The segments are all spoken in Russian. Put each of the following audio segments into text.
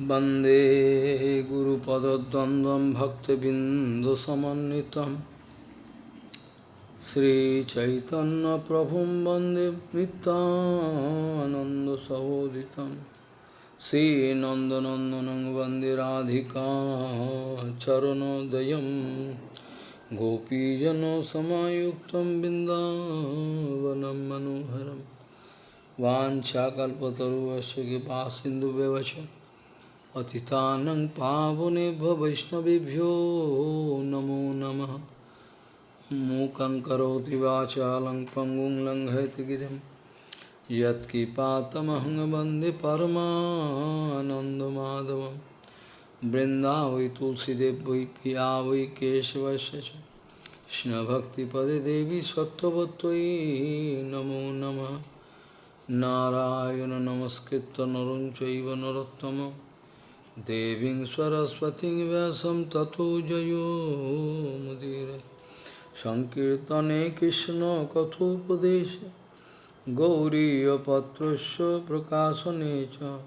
वन्दे गुरुपदद्वन्द्वं भक्तबिन्दुसमन्वितं श्रीचैतन्यप्रभुं वन्दे नित्यानन्दसहोदितं श्रीनन्दनन्दनं वन्दे राधिका चरणोदयं गोपीजनसमायुक्तं बिन्दावनं मनोहरं वाञ्छाकल्पतरुवस्य कृपासिन्धुव्यवच पतितानं पावनेभ्यो वैष्णवेभ्यो नमो नमः। मूकं करोति वाचालं पङ्गुं लङ्घयति गिरिं। यत्किपातमहं वंदे परमानन्दमाधवं वृन्दावै तुलसीदेव वै पिया वै केशवस्य च। कृष्णभक्तिपदे देवी सत्त्ववत्त्वयि नमो नमः। नारायण नमस्कृत्य नरं चैव Devin Saraswati Vasam Tatu Jayo Mudira Sankirtane Krishna Kathopadesha Gauriya Patrasya Prakasanecha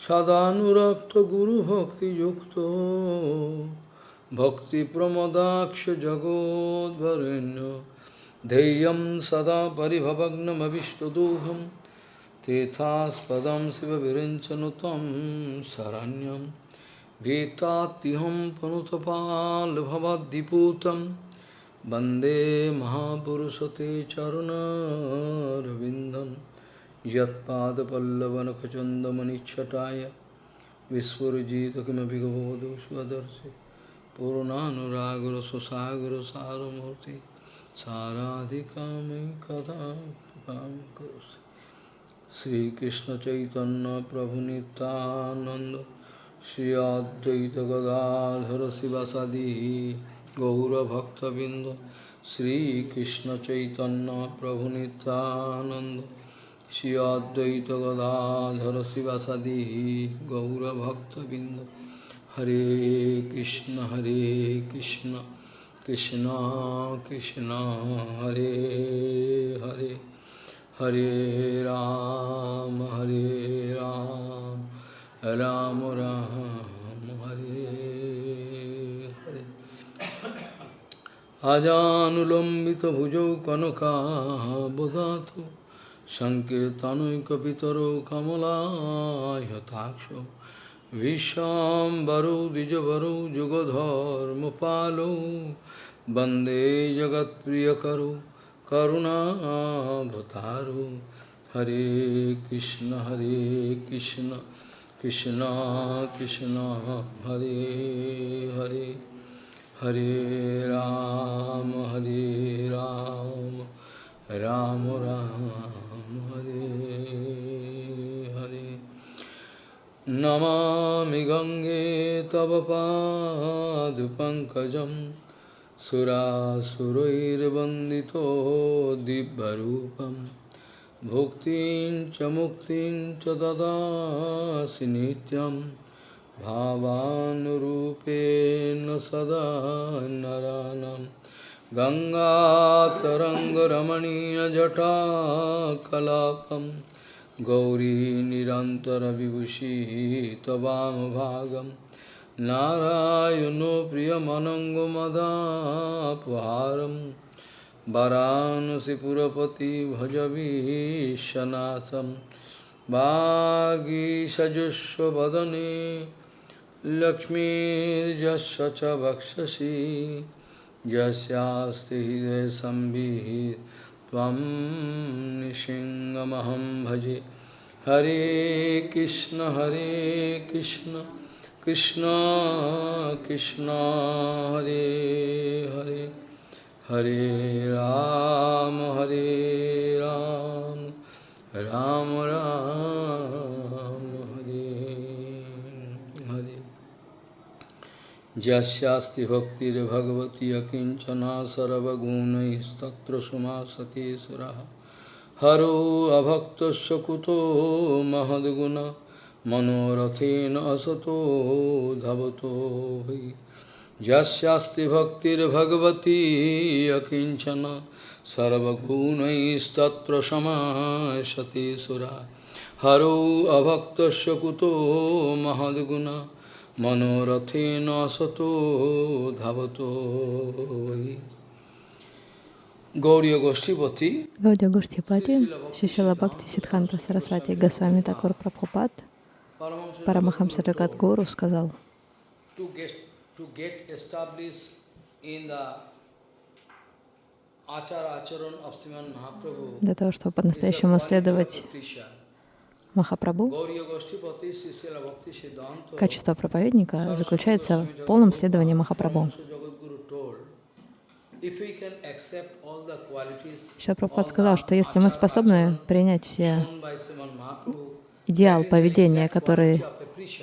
Sadhanurakta Guru Bhakti Yukto Bhakti Pramodaksha Jagod Varenya Deyam Sada Paribhavagnam Avishtaduham Tethaspadam Siva Virinchanutam Saranyam Vetatiham Panutapal Bhavadiputam Bande Mahapurusate Charuna Ravindam Yatpada Pallavana kachandamani chataya Kimapi Gavadu Swadarsi Purunanuragura Sosagura Saramurti Saradhikami Kadam Karusa करोसि श्रीकृष्ण चैतन्य प्रभु नित्यानंद श्री अद्वैत गदाधर शिवसदी गौरभक्तबिंद श्रीकृष्ण चैतन्य प्रभु नित्यानंद श्री अद्वैत गदाधर शिवसदी गौरभक्तबिंद हरे कृष्ण हरे कृष्ण कृष्ण कृष्ण, हरे Hare. Hare Ram, Hare Ram, Ram Ram, Hare Hare. Ajanulambita bhujau kanaka bodhato, Sankirtanoi kapitaro kamala yataksho, Vishambaro dijavaro jugadharma palo, Bande jagat priyakaro, करुणावतारो हरे कृष्ण हरे कृष्ण कृष्ण कृष्ण, हरे हरे। हरे राम हरे राम राम राम, हरे हरे। नमामि गङ्गे तव पादपङ्कजं सुरासुरैर्वन्दितो दिव्यरूपं। भुक्तिं च मुक्तिं च ददासि नित्यं। भावानुरूपेण सदा नरानं। गङ्गातरङ्गरमणीयजटाकलापं। गौरी निरन्तरविभूषी त्ववामभागं नारायणो प्रियमनङ्गमदापहारं वरानसिपुरपति भजवीशनाथं वागीषजुष्वदने लक्ष्मीर्यस्य च वक्षसि यस्यास्ति हृदयसंविः त्वं निशिङ्गमहं भजे हरे कृष्ण हरे कृष्ण। কৃষ্ণ কৃষ্ণ, হরে হরে হরে রাম হরে রাম রাম রাম, হরে হরে। যস্যাস্তি ভক্তির ভগবতী অকিঞ্চনা সর্বগুণস্তত্র সুমা সতীশ্বর হরো অভক্ত কুতো মহদ্গুণা মনোরথেন অসতো ধাবতো হই। যাস্তি ভক্তির ভক্তির্ভগবতী অকিঞ্চন। সর্বগুণস্তত্র সমাসতে সুরা। হরৌ অভক্ত কুতো মহদ্গুণা। মনোরথেন সতো হই। Гаудия Гоштипати, Шишила Бхакти Сидханта Сарасвати Госвами Такур Прабхупат, Парамахамса Джагат Гуру сказал, для того, чтобы по-настоящему следовать Махапрабху, качество проповедника заключается в полном следовании Махапрабху. Шапрапхат сказал, что если мы способны принять все идеал поведения, который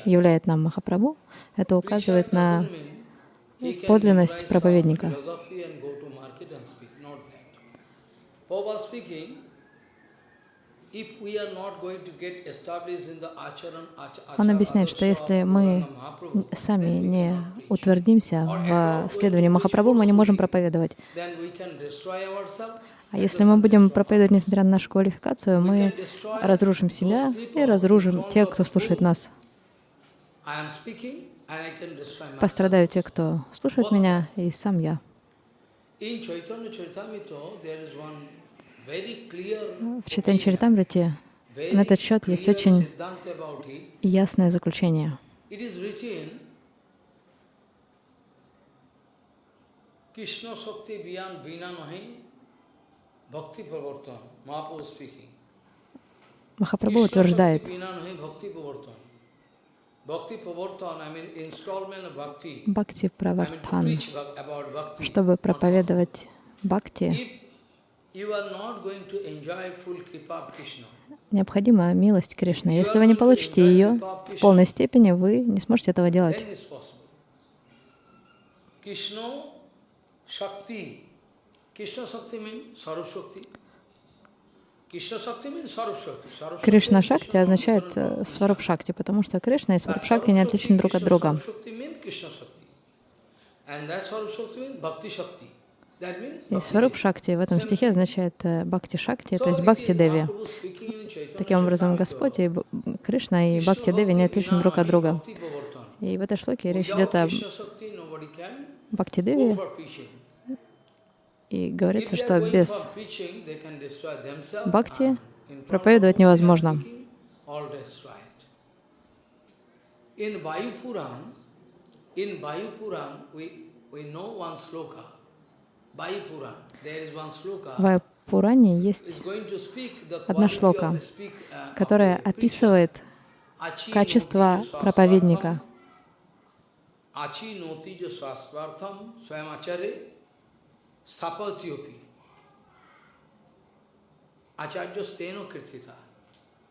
являет нам Махапрабху, это указывает на подлинность проповедника. Он объясняет, что если мы сами не утвердимся в следовании Махапрабху, мы не можем проповедовать. А если мы будем проповедовать, несмотря на нашу квалификацию, мы разрушим себя и разрушим тех, кто слушает нас. Пострадают те, кто слушает меня, и сам я. В Читан Чаритамрите на этот счет есть очень ясное заключение. Krishna Shakti Biyan Bina Nahi Махапрабху утверждает, Бхакти Правартан, чтобы проповедовать Бхакти, необходима милость Кришны. Если вы не получите ее в полной степени, вы не сможете этого делать. Кришна Шакти означает э, Сваруп Шакти, потому что Кришна и Сваруп Шакти не отличны друг от друга. И Сваруп Шакти в этом стихе означает э, Бхакти Шакти, то есть Бхакти Деви. Таким образом, Господь и Кришна и Бхакти Деви не отличны друг от друга. И в этой шлоке речь идет о Бхакти Деви. И говорится, что без Бхакти проповедовать невозможно. В Пуране есть одна шлока, которая описывает качество проповедника. Acharya steno kirtita.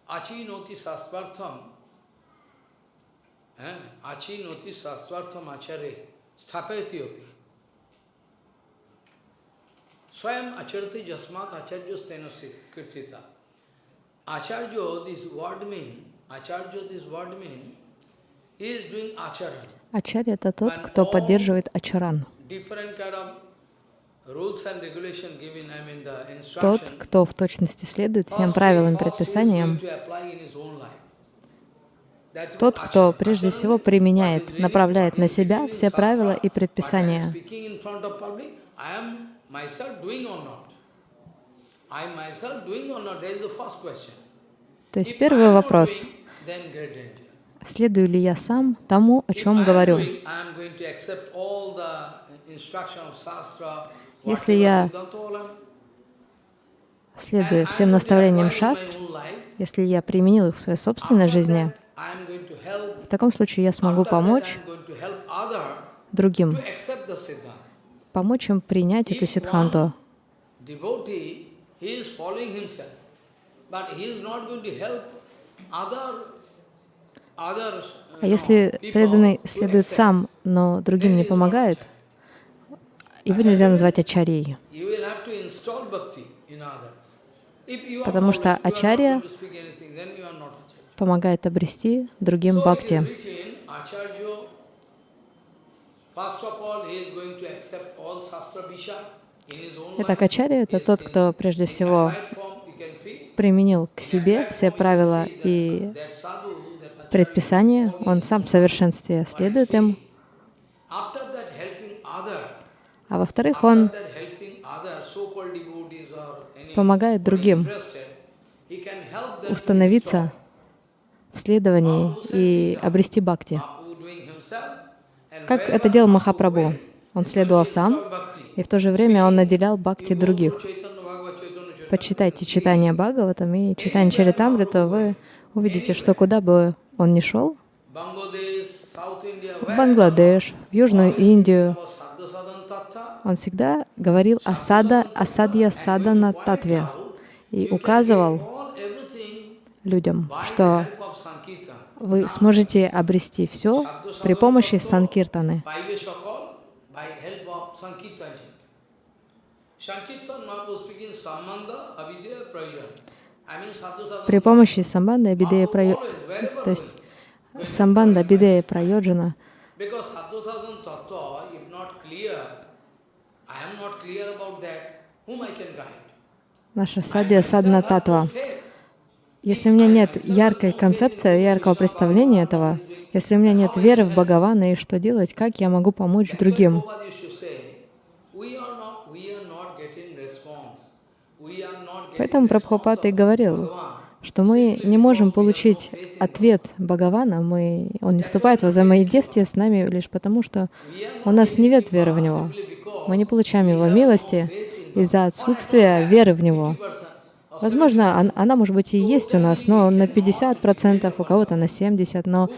Achi noti sastvartham. Achi noti sastvartham acharya sthapatyopi. Swayam acharati jasmat acharya stenasi kirtita. Acharya, this word mean, acharya, this word mean, is doing acharan. Ачарья — это тот, кто поддерживает ачаран. Тот, кто в точности следует всем правилам и предписаниям, тот, кто прежде всего применяет, направляет на себя все правила и предписания. То есть первый вопрос. Следую ли я сам тому, о чем говорю? Если я следую всем наставлениям шастр, если я применил их в своей собственной жизни, в таком случае я смогу помочь другим. помочь им принять эту сидханту. А если преданный следует сам, но другим не помогает, его нельзя назвать ачарьей. Потому что ачарья помогает обрести другим бхакти. Итак, Ачарья — это тот, кто прежде всего применил к себе все правила и that предписания, он сам в совершенстве следует им, а во-вторых, он помогает другим установиться в следовании и обрести бхакти. Как это делал Махапрабху? Он следовал сам, и в то же время он наделял бхакти других. Почитайте читание Бхагаватам и читание Чаритамрита, вы увидите, что куда бы он ни шел, в Бангладеш, в Южную Индию, он всегда говорил о сада, о садья садана татве и указывал людям, что вы сможете обрести все при помощи санкиртаны. При помощи самбанда, бидея, прайо... то есть самбанда, бидея, прайоджана, Because Sadhu Sadhan Tattva, if not clear, I am not clear about that, whom I can guide? Наша садья садна татва. Если у меня нет яркой концепции, яркого представления этого, если у меня нет веры в Бхагавана и что делать, как я могу помочь другим? Поэтому Прабхупад и говорил, что мы не можем получить ответ Бхагавана, мы, он не вступает в взаимодействие с нами лишь потому, что у нас нет веры в Него. Мы не получаем Его милости из-за отсутствия веры в Него. Возможно, он- она, может быть, и есть у нас, но на 50%, у кого-то на 70%, но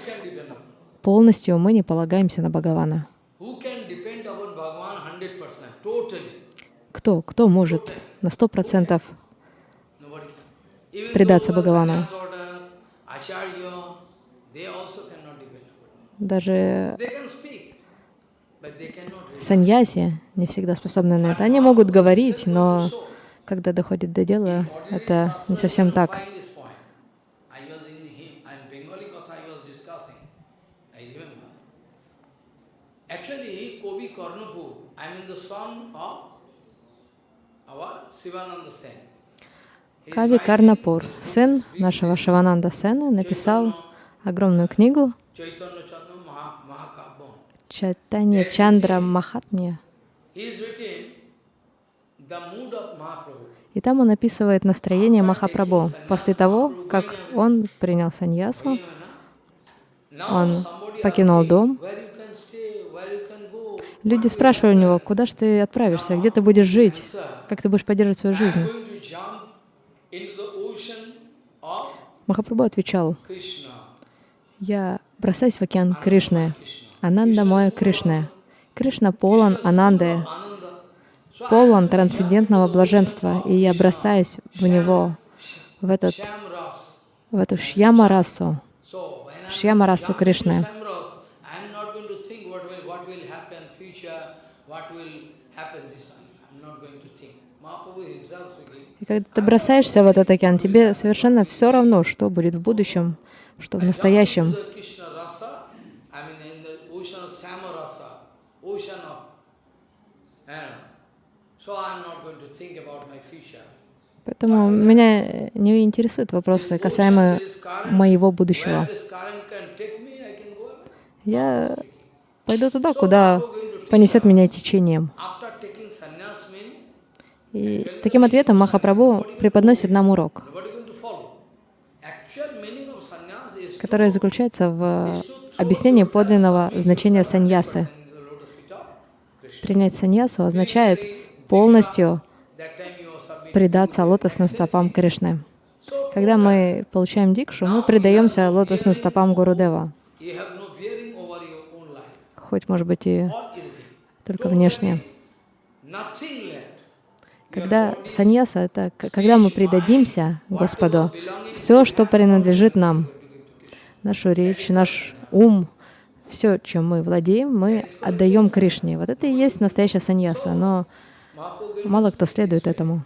полностью мы не полагаемся на Бхагавана. Who can depend upon Bhagavan 100%, totally? Кто? Кто может на 100% Nobody can. Even предаться Бхагавану? Даже Саньяси не всегда способны на это. Они могут говорить, но когда доходит до дела, это не совсем так. Кави Карнапур, сын нашего Шивананда Сена, написал огромную книгу Чайтанья Чандра Махатмья. Mahaprabhu. И там он описывает настроение Махапрабху после того, как он принял саньясу, он покинул дом. Люди спрашивали у него, куда же ты отправишься, где ты будешь жить, как ты будешь поддерживать свою жизнь. Махапрабху отвечал, я бросаюсь в океан Кришны. Ананда моя Кришна. Кришна полон ананды, полон трансцендентного блаженства, и я бросаюсь в него, в, этот, в эту шьямарасу, шьямарасу Кришны. И когда ты бросаешься в этот океан, тебе совершенно все равно, что будет в будущем, что в настоящем. the Krishna rasa, I mean in the ocean of Sama rasa, ocean of, you know. so I'm not going to think about my future. Поэтому меня не интересуют вопросы касаемо моего будущего. Я пойду туда, куда понесет меня течением. И таким ответом Махапрабху преподносит нам урок, который заключается в объяснении подлинного значения саньясы. Принять саньясу означает полностью предаться лотосным стопам Кришны. Когда мы получаем дикшу, мы предаемся лотосным стопам Гурудева, хоть, может быть, и только внешне. Когда саньяса — это когда мы предадимся Господу, все, что принадлежит нам, нашу речь, наш ум, все, чем мы владеем, мы отдаем Кришне. Вот это и есть настоящая саньяса, но мало кто следует этому.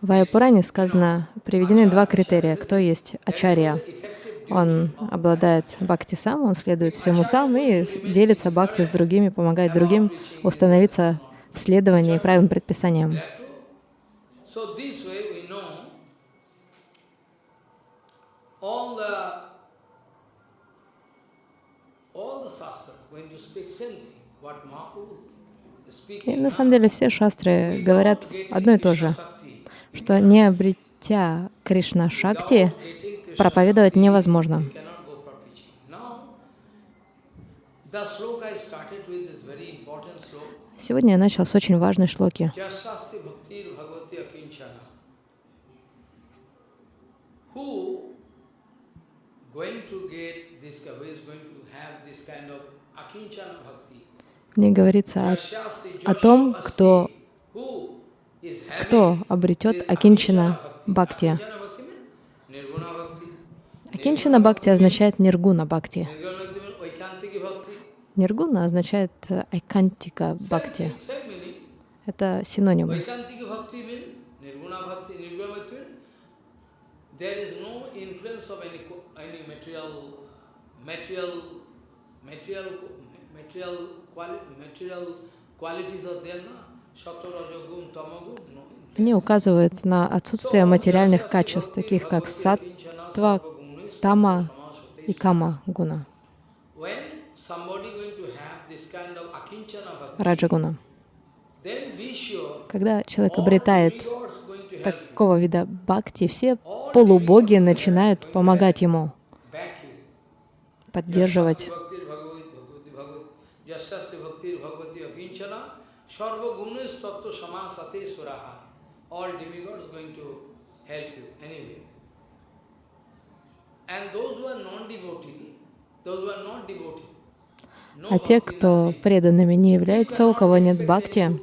В Айапуране сказано, приведены два критерия. Кто есть ачарья? Он обладает бхакти сам, он следует всему сам и делится бхакти с другими, помогает другим установиться в следовании правильным предписаниям. И на самом деле все шастры говорят одно и то же, что не обретя Кришна Шакти, проповедовать невозможно. Сегодня я начал с очень важной шлоки. В ней говорится о, о том, кто, кто обретет Акинчана Бхакти. Акинчана Бхакти означает Ниргуна Бхакти. Ниргуна означает Айкантика Бхакти. Это синоним. Они указывают на отсутствие материальных качеств, таких как саттва, тама и кама гуна. Раджагуна. Когда человек обретает такого вида бхакти, все полубоги начинают помогать ему, поддерживать. All demigods going to help you anyway. А те, кто преданными не являются, у кого нет бхакти,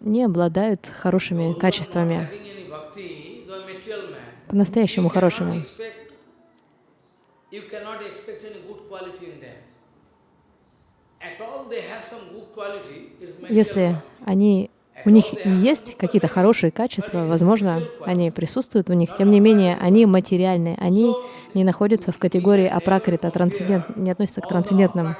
не обладают хорошими качествами, по-настоящему хорошими. Если они у них есть какие-то хорошие качества, возможно, они присутствуют в них, тем не менее, они материальные, они не находятся в категории апракрита, трансцендент, не относятся к трансцендентным.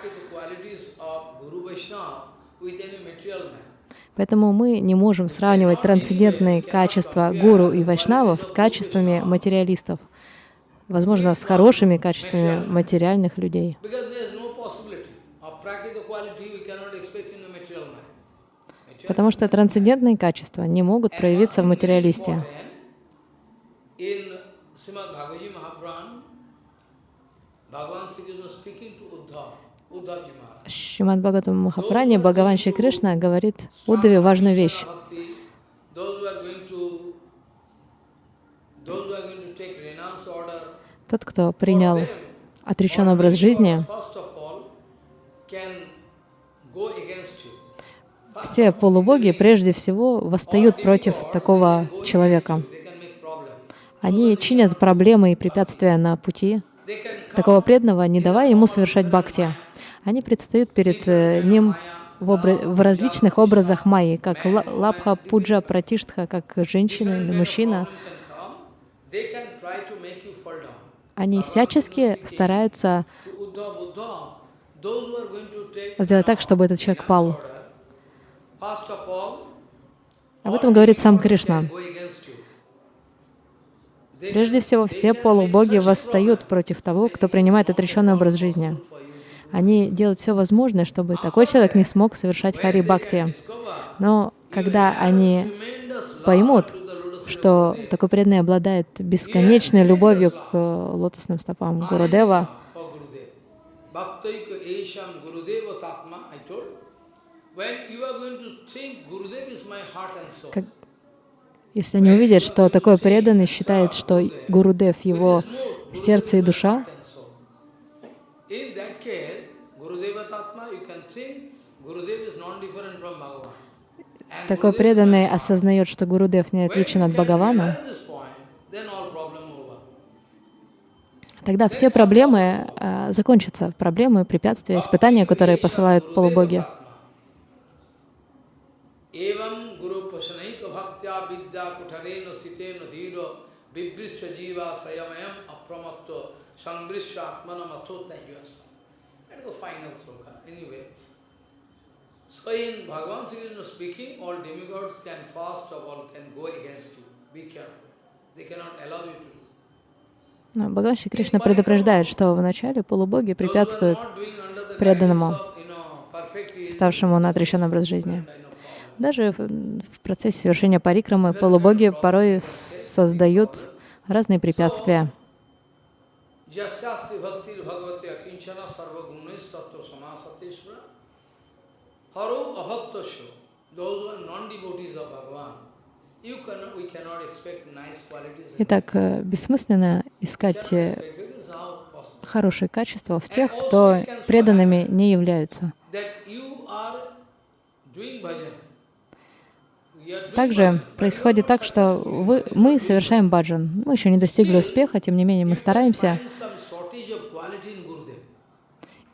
Поэтому мы не можем сравнивать трансцендентные качества гуру и вайшнавов с качествами материалистов, возможно, с хорошими качествами материальных людей. Потому что трансцендентные качества не могут проявиться в материалисте. Шримад Бхагаватам Махапране Бхагаван Шри Кришна говорит Удаве важную вещь. Тот, кто принял отреченный образ жизни, все полубоги прежде всего восстают против такого человека. Они чинят проблемы и препятствия на пути такого преданного, не давая ему совершать бхакти. Они предстают перед э, ним в, в различных образах майи, как лапха, пуджа, пратиштха, как женщина или мужчина. Они всячески стараются сделать так, чтобы этот человек пал. Об этом говорит сам Кришна. Прежде всего, все полубоги восстают против того, кто принимает отреченный образ жизни. Они делают все возможное, чтобы такой человек не смог совершать хари бхакти. Но когда они поймут, что такой преданный обладает бесконечной любовью к э, лотосным стопам Гурудева, как, если они увидят, что такой преданный считает, что Гурудев — его сердце и душа, такой преданный осознает, что Гурудев не отличен от Бхагавана, тогда все проблемы э, закончатся. Проблемы, препятствия, испытания, которые посылают полубоги. So in Bhagavan Sri Krishna speaking, all demigods can fast of all can go against you. Be careful. They cannot allow you to do. Но Бхагаван Шри Кришна предупреждает, что вначале полубоги препятствуют преданному, ставшему на отреченный образ жизни. Даже в процессе совершения парикрамы полубоги порой создают разные препятствия. Итак, э, бессмысленно искать э, хорошие качества в тех, кто преданными не являются. Также происходит так, что вы, мы совершаем баджан. Мы еще не достигли успеха, тем не менее мы стараемся.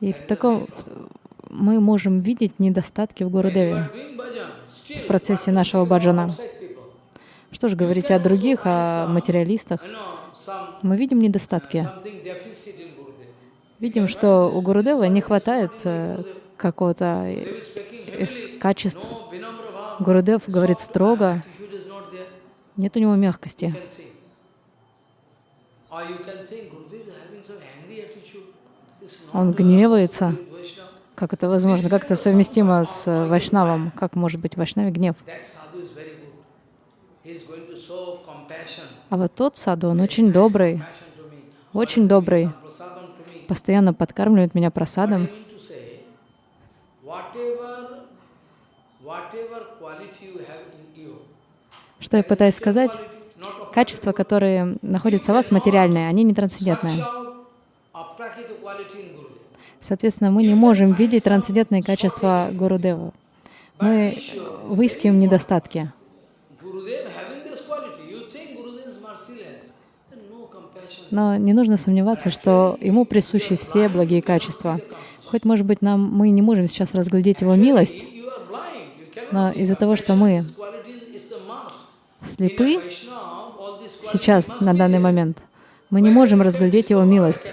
И в таком, мы можем видеть недостатки в Гурудеве в процессе нашего баджана. Что же говорить о других, о материалистах? Мы видим недостатки. Видим, что у Гурудева не хватает э, какого-то из качеств. Гурудев говорит строго, нет у него мягкости. Он гневается. Как это возможно? Как это совместимо с э, Вайшнавом? Как может быть Вайшнаве гнев? А вот тот саду, он очень добрый, очень добрый, постоянно подкармливает меня просадом. Что я пытаюсь сказать? Качества, которые находятся в вас, материальные, они не трансцендентные. Соответственно, мы не можем видеть трансцендентные качества Гурудева. Мы выискиваем недостатки. Но не нужно сомневаться, что ему присущи все благие качества. Хоть, может быть, нам, мы не можем сейчас разглядеть его милость, но из-за того, что мы слепы сейчас, на данный момент, мы не можем разглядеть его милость.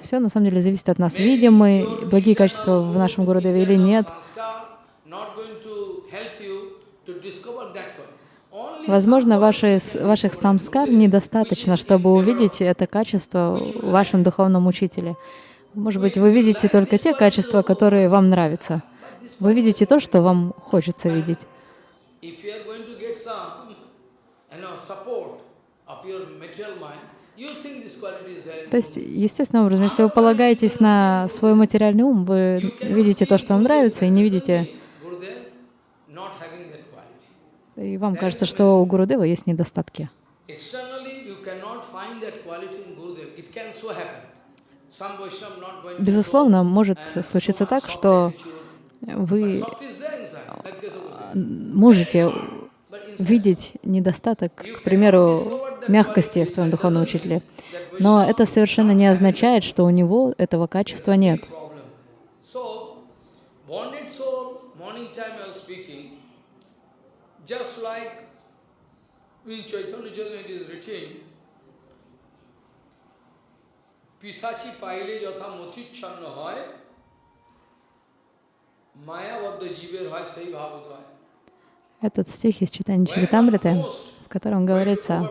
Все на самом деле зависит от нас. Видим мы благие качества в нашем городе или нет. Возможно, ваши, ваших самскар недостаточно, чтобы увидеть это качество в вашем духовном учителе. Может быть, вы видите только те качества, которые вам нравятся. Вы видите то, что вам хочется видеть. То есть, естественным образом, если вы полагаетесь на свой материальный ум, вы видите то, что вам нравится, и не видите... И вам кажется, что у Гурудева есть недостатки. Безусловно, может случиться так, что вы можете видеть недостаток, к примеру, мягкости в своем духовном учителе. Но это совершенно не означает, что у него этого качества нет. পিসাচি পাইলে যথা মথিচ্ছন্ন হয় মায়াবদ্ধ জীবের হয় সেই ভাবোদয় этот стих из читания Чаритамриты котором говорится,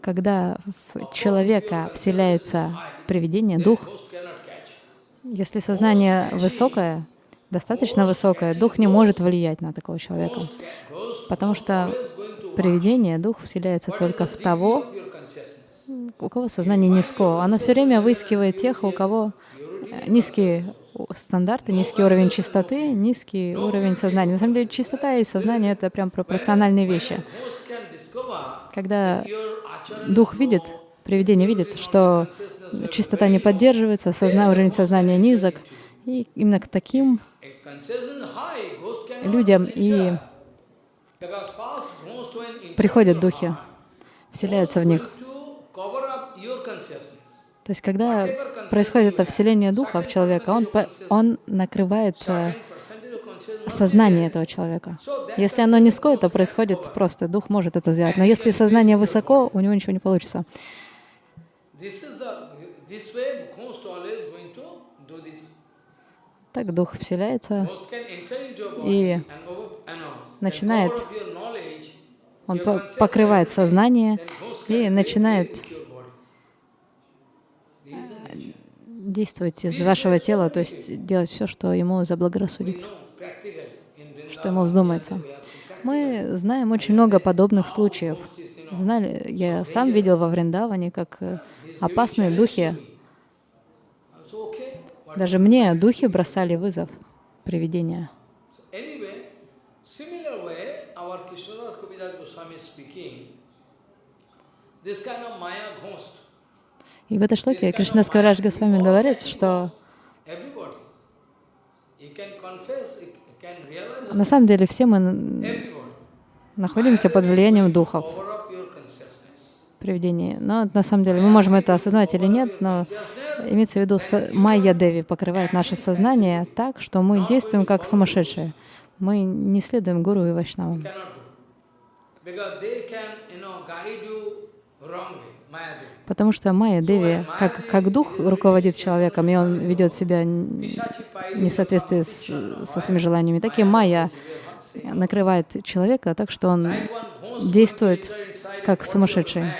когда в человека вселяется привидение, дух, если сознание высокое, достаточно высокое, дух не может влиять на такого человека, потому что привидение, дух вселяется только в того, у кого сознание низкое. Оно все время выискивает тех, у кого низкие стандарты, низкий уровень чистоты, низкий уровень сознания. На самом деле чистота и сознание — это прям пропорциональные вещи. Когда дух видит, привидение видит, что чистота не поддерживается, созна... уровень сознания низок, и именно к таким людям и приходят духи, вселяются в них. То есть, когда происходит это вселение духа в человека, он, он накрывает сознание этого человека. Если оно низкое, то происходит просто, дух может это сделать. Но если сознание высоко, у него ничего не получится. Так дух вселяется и начинает, он покрывает сознание и начинает действовать из вашего тела, то есть делать все, что ему заблагорассудится, что ему вздумается. Мы знаем очень много подобных случаев. Знали, я сам видел во Вриндаване, как э, опасные духи, даже мне духи бросали вызов, привидения. И в этой шлоке Кришна Скаврадж Госвами говорит, что на самом деле все мы находимся под влиянием духов, привидений. Но на самом деле мы можем это осознавать или нет, но имеется в виду, Майя Деви покрывает наше сознание так, что мы действуем как сумасшедшие. Мы не следуем Гуру и Вайшнавам. Потому что Майя Деви, как, как дух руководит человеком, и он ведет себя не в соответствии с, со своими желаниями, так и Майя накрывает человека так, что он действует как сумасшедший.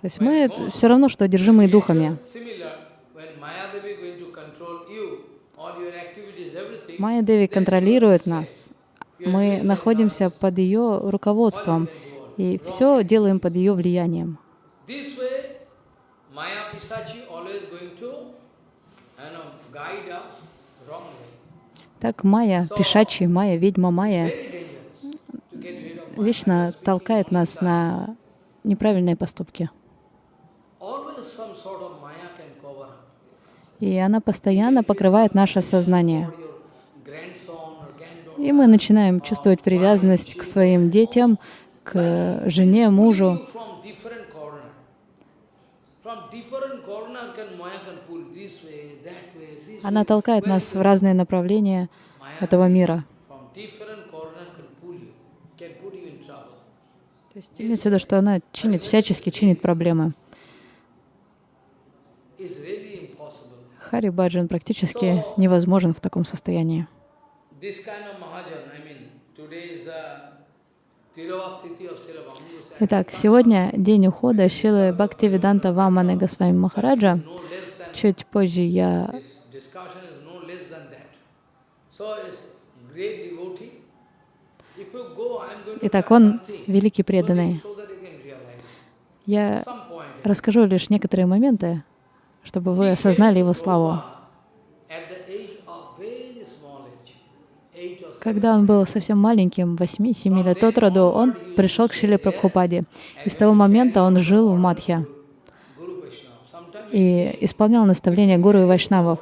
То есть мы все равно, что одержимые духами. Майя Деви контролирует нас. Мы находимся под ее руководством и все делаем под ее влиянием. Так Майя, Пишачи, Майя, ведьма Майя вечно толкает нас на неправильные поступки. И она постоянно покрывает наше сознание. И мы начинаем чувствовать привязанность к своим детям, к жене, мужу. Она толкает нас в разные направления этого мира. То есть имеется в виду, что она чинит, всячески чинит проблемы. Хари Баджан практически невозможен в таком состоянии. Итак, сегодня день ухода Шилы Бхактивиданта Ваманы Госвами Махараджа. Чуть позже я Итак, он великий преданный. Я расскажу лишь некоторые моменты, чтобы вы осознали его славу. Когда он был совсем маленьким, 8-7 лет от роду, он пришел к Шиле Прабхупаде. И с того момента он жил в Мадхе и исполнял наставления гуру и вайшнавов.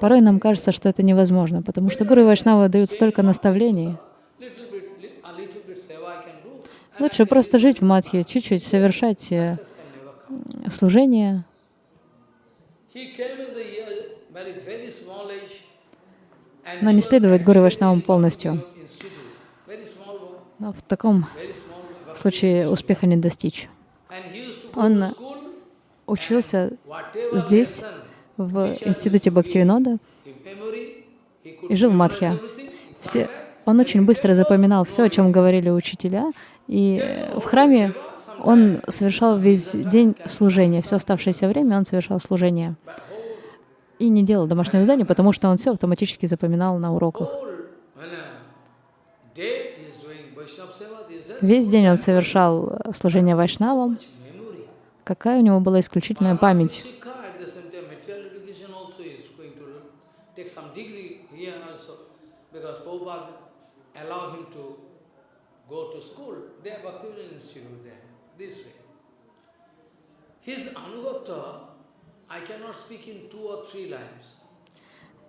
Порой нам кажется, что это невозможно, потому что Гуру и Вайшнава дают столько наставлений. Лучше просто жить в Мадхе, чуть-чуть совершать э, служение. Но не следовать Гуру Вайшнавам полностью. Но в таком случае успеха не достичь. Он учился здесь, в институте Бхактивинода и жил в Мадхе. Все, он очень быстро запоминал все, о чем говорили учителя, и в храме он совершал весь день служения, все оставшееся время он совершал служение. И не делал домашнего задания, потому что он все автоматически запоминал на уроках. Весь день он совершал служение вайшнавам. Какая у него была исключительная память.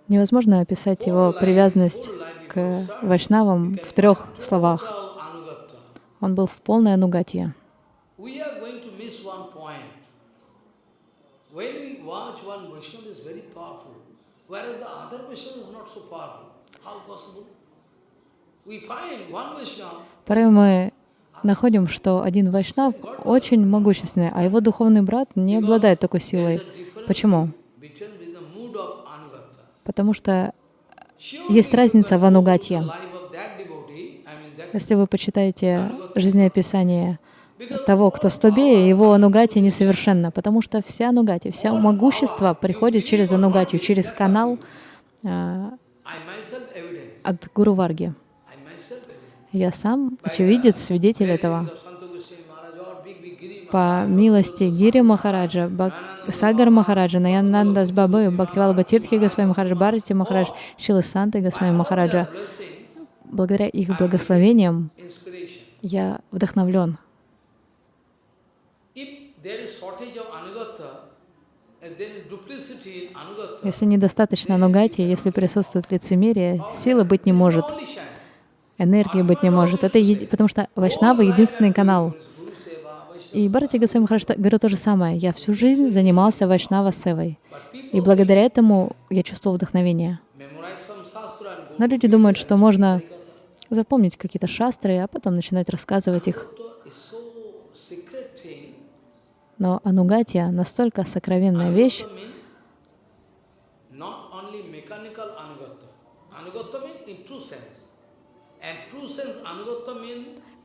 Невозможно описать его привязанность к вайшнавам в трех словах. Он был в полной анугатье. Порой мы находим, что один вайшнав очень могущественный, а его духовный брат не обладает такой силой. Почему? Потому что есть разница в анугатье. Если вы почитаете жизнеописание того, кто слабее, его анугати несовершенно, потому что вся анугати, вся могущество приходит через анугатию, через канал evidence. от Гуру Варги. Я сам очевидец, свидетель этого. По милости Гири Махараджа, Бак... Сагар Махараджа, Наянанда Бабы, Бхактивала Батиртхи Госвами Махараджа, Барати Махарадж, Шилы Санты Госвами Махараджа, благодаря их благословениям я вдохновлен. Если недостаточно анугати, если присутствует лицемерие, силы быть не может, энергии быть не может. Это еди- потому что Вайшнава — единственный канал. И Бхарати Госвами говорил то же самое. Я всю жизнь занимался Вайшнава Севой. И благодаря этому я чувствовал вдохновение. Но люди думают, что можно запомнить какие-то шастры, а потом начинать рассказывать их. Но анугатия настолько сокровенная вещь,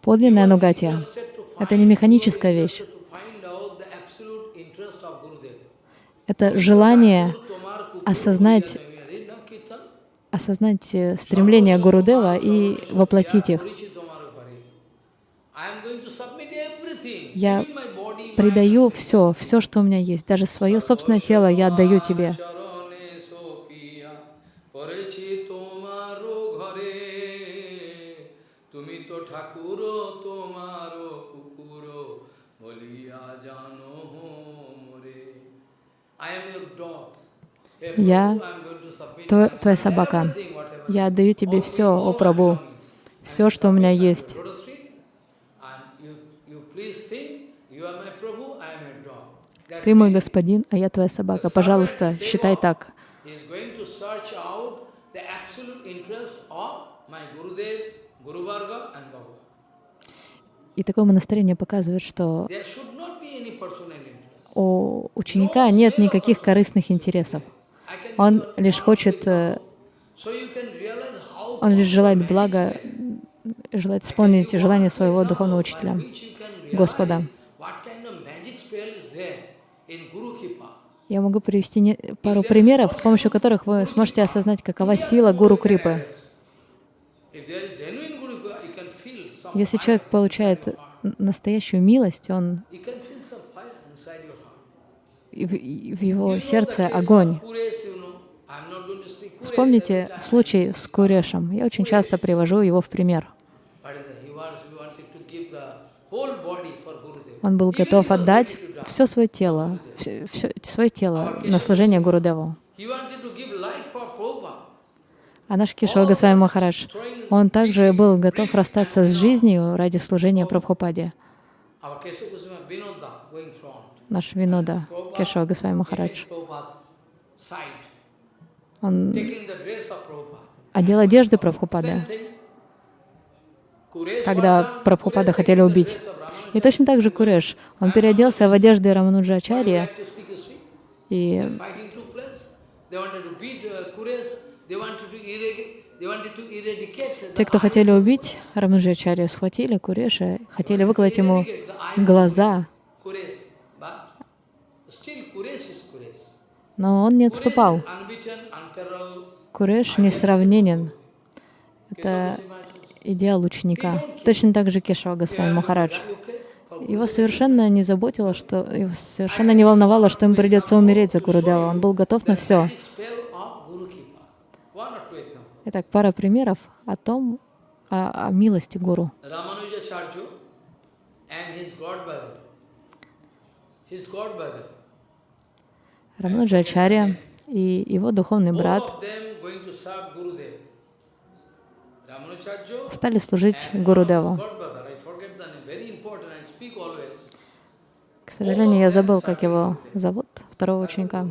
подлинная анугатия. Это не механическая вещь. Это желание осознать, осознать э, стремление Гурудева и воплотить их. Я Предаю все, все, что у меня есть, даже свое собственное тело я отдаю тебе. Я Твоя, собака. Я отдаю тебе все, о Прабу, все, что у меня есть. Ты мой господин, а я твоя собака. Пожалуйста, считай так. И такое монастырь мне показывает, что у ученика нет никаких корыстных интересов. Он лишь хочет, э, он лишь желает блага, желает исполнить желание своего духовного учителя, Господа. Я могу привести пару примеров, с помощью которых вы сможете осознать, какова сила Гуру Крипы. Если человек получает настоящую милость, он to speak Quresh every Вспомните случай с Курешем. Я очень часто привожу его в пример. Gurudev. Он был готов отдать все свое тело, все, свое тело на служение Гурудеву. He wanted to give life for Prabhupada. А наш Кишова Госвами Махарадж, он также был готов расстаться с жизнью ради служения Прабхупаде. Наш Винода Кешова Госвами Махарадж. Он одел одежды Прабхупады, когда Прабхупада хотели убить. И точно так же Куреш. Он переоделся в одежды Рамануджачарья, и uh, те, кто хотели убить Рамануджачарья, схватили Куреша, хотели выколоть ему глаза, но он не отступал. Куреш несравненен. Это идеал ученика. Точно так же Кешава Госвами Махарадж. Его совершенно не заботило, что его совершенно не волновало, что ему придется умереть за Гурудева. Он был готов на все. Итак, пара примеров о том, о, о милости Гуру. His godbrother. Рамануджачарья и его духовный брат стали служить Гурудеву. К сожалению, я забыл, как его зовут, второго ученика.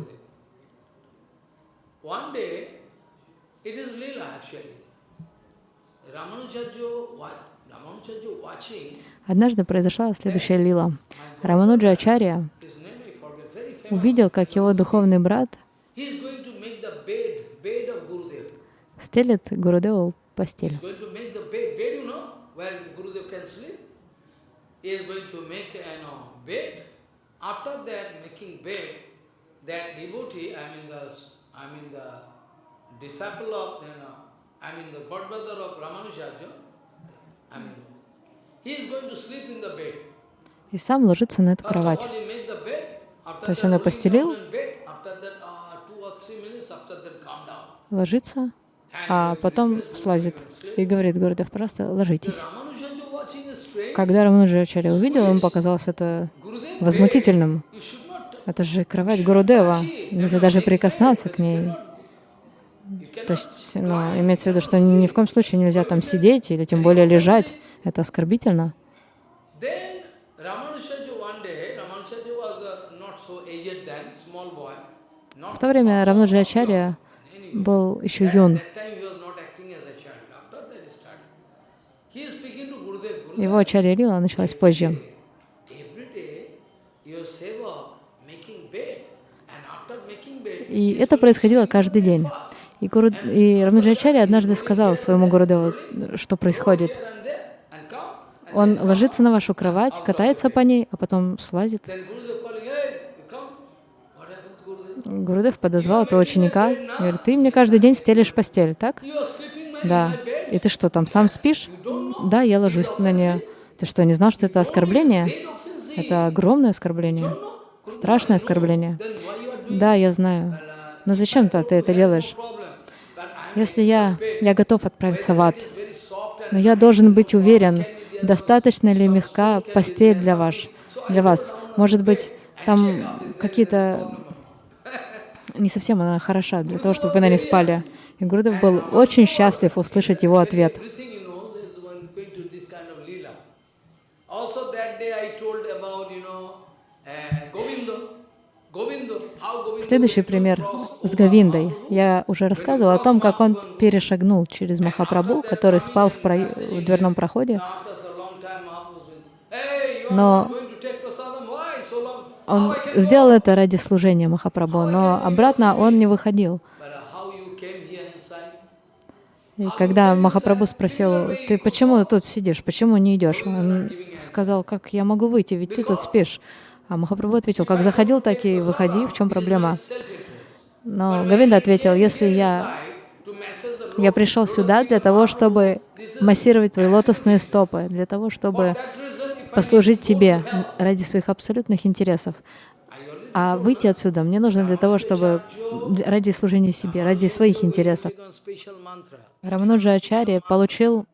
Однажды произошла следующая лила. Рамануджа Ачарья увидел, как его духовный брат стелит Гурудеву постель. After that, making bed, that devotee, I mean the, I mean the disciple of, you know, I mean the godbrother of Ramanujarya, I mean, he is going to sleep in the bed. И сам ложится на эту кровать. То есть он ее постелил, ложится, а потом слазит и говорит Гурдев, просто ложитесь. Когда Рамануджачарья увидел, ему показалось это возмутительным. Это же кровать Гурудева, нельзя даже прикоснуться к ней. То есть, ну, имеется в виду, что ни в коем случае нельзя там сидеть или тем более лежать. Это оскорбительно. В то время Рамнуджачарья был еще юн. Его Ачарья Лила началась позже. И это происходило каждый день. И, Гуру... и Рамаджачарья однажды сказал своему Гурудеву, что происходит. Он ложится на вашу кровать, катается по ней, а потом слазит. Гурудев подозвал этого ученика и говорит, ты мне каждый день стелишь постель, так? Да. И ты что, там сам спишь? Да, я ложусь на нее. Ты что, не знал, что это оскорбление? Это огромное оскорбление, страшное оскорбление. Да, я знаю. Но зачем-то ты это делаешь? Если я, я готов отправиться в ад, но я должен быть уверен, достаточно ли мягка постель для вас. Для вас. Может быть, там какие-то... Не совсем она хороша для того, чтобы вы на ней спали. И Гурудев был очень счастлив услышать его ответ. Следующий пример с Говиндой. Я уже рассказывала о том, как он перешагнул через Махапрабху, который спал в, про... в дверном проходе. Но он сделал это ради служения Махапрабху, но обратно он не выходил. И когда Махапрабху спросил, ты почему тут сидишь, почему не идешь? Он сказал, как я могу выйти, ведь ты тут спишь. А Махапрабху ответил, как заходил, так и выходи, в чем проблема? Но Гавинда ответил, если я, я пришел сюда для того, чтобы массировать твои лотосные стопы, для того, чтобы послужить тебе ради своих абсолютных интересов. А выйти отсюда мне нужно для того, чтобы ради служения себе, ради своих интересов. Рамануджа Ачарья получил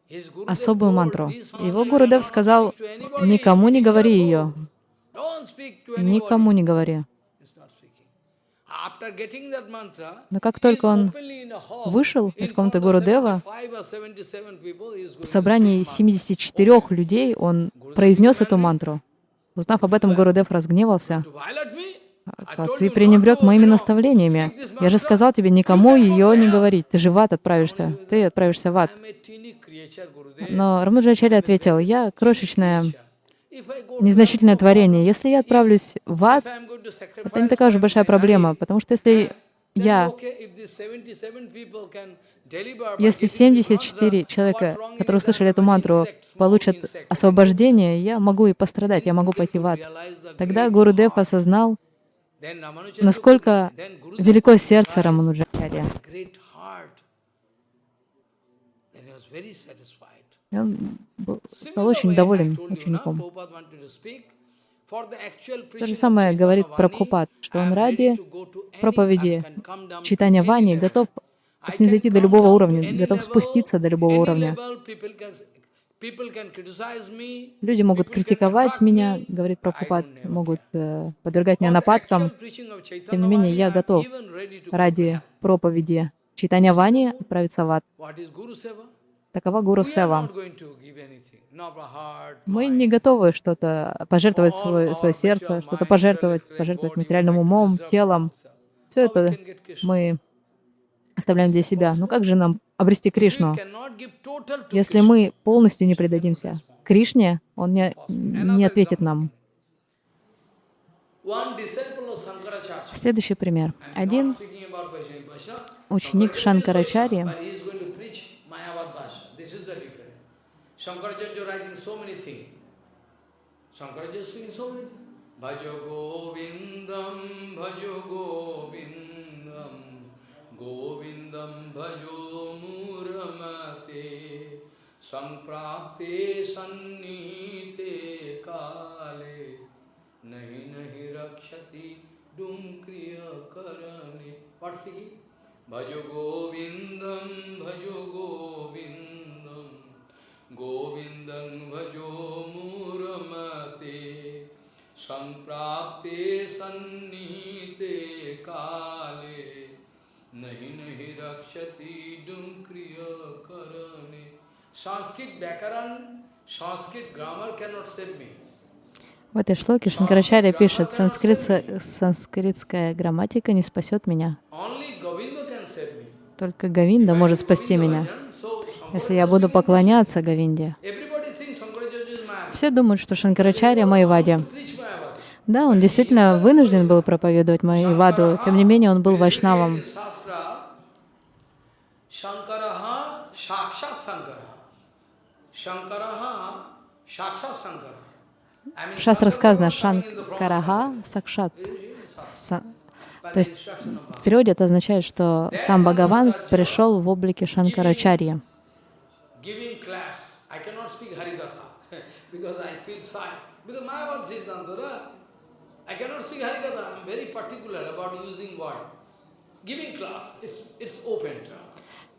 особую мантру. Его Гурудев сказал, никому не говори ее, Никому не говори. Но как только он вышел из комнаты Гурудева, в собрании 74 людей он произнес эту мантру. Узнав об этом, Гурудев разгневался. А ты пренебрег моими наставлениями. Я же сказал тебе никому ее не говорить. Ты же в ад отправишься. Ты отправишься в ад. Но Рамаджачарья ответил, я крошечная незначительное творение. Если я отправлюсь в ад, это не такая уж большая проблема, потому что если я, если 74 человека, которые услышали эту мантру, получат освобождение, я могу и пострадать, я могу пойти в ад. Тогда Гуру Дев осознал, насколько велико сердце Рамануджачарья. И он стал очень доволен учеником. То же самое говорит Прабхупад, что он ради проповеди читания Вани готов снизойти до любого уровня, готов спуститься до любого уровня. Люди могут критиковать меня, говорит Прабхупад, могут э, подвергать меня нападкам. Тем не менее, я готов ради проповеди читания Вани отправиться в ад. Такова Гуру Сева. Мы не готовы что-то пожертвовать свое, свое сердце, что-то пожертвовать, пожертвовать материальным умом, телом. Все это мы оставляем для себя. Ну как же нам обрести Кришну? Если мы полностью не предадимся Кришне, Он не, не ответит нам. Следующий пример. Один ученик Шанкарачарьи Shankaracharya writing so many things. Shankaracharya speaking so many things. Bhajo Govindam, Bhajo Govindam, Govindam Bhajo Muramate, Samprapte Sannite Kale, Nahi Nahi Rakshati Dumkriya Karane. What speaking? Bhajo Govindam, Bhajo Govindam, Govindam Bhajo Muramate, Samprapte Sannite Kale, Nahi Nahi Rakshati Dumkriya Karane. Sanskrit Bhakaran, Sanskrit grammar cannot save me. В этой шлоке Шанкарачарья пишет, Санскрит, санскритская грамматика не спасет меня. Только Гавинда может спасти меня. Если я буду поклоняться Гавинде. Все думают, что Шанкарачарья Майвади. Да, он действительно вынужден был проповедовать Майваду, тем не менее он был вайшнавом. В шастрах сказано Шанкараха Сакшат. То есть в переводе это означает, что сам Бхагаван пришел в облике Шанкарачарьи.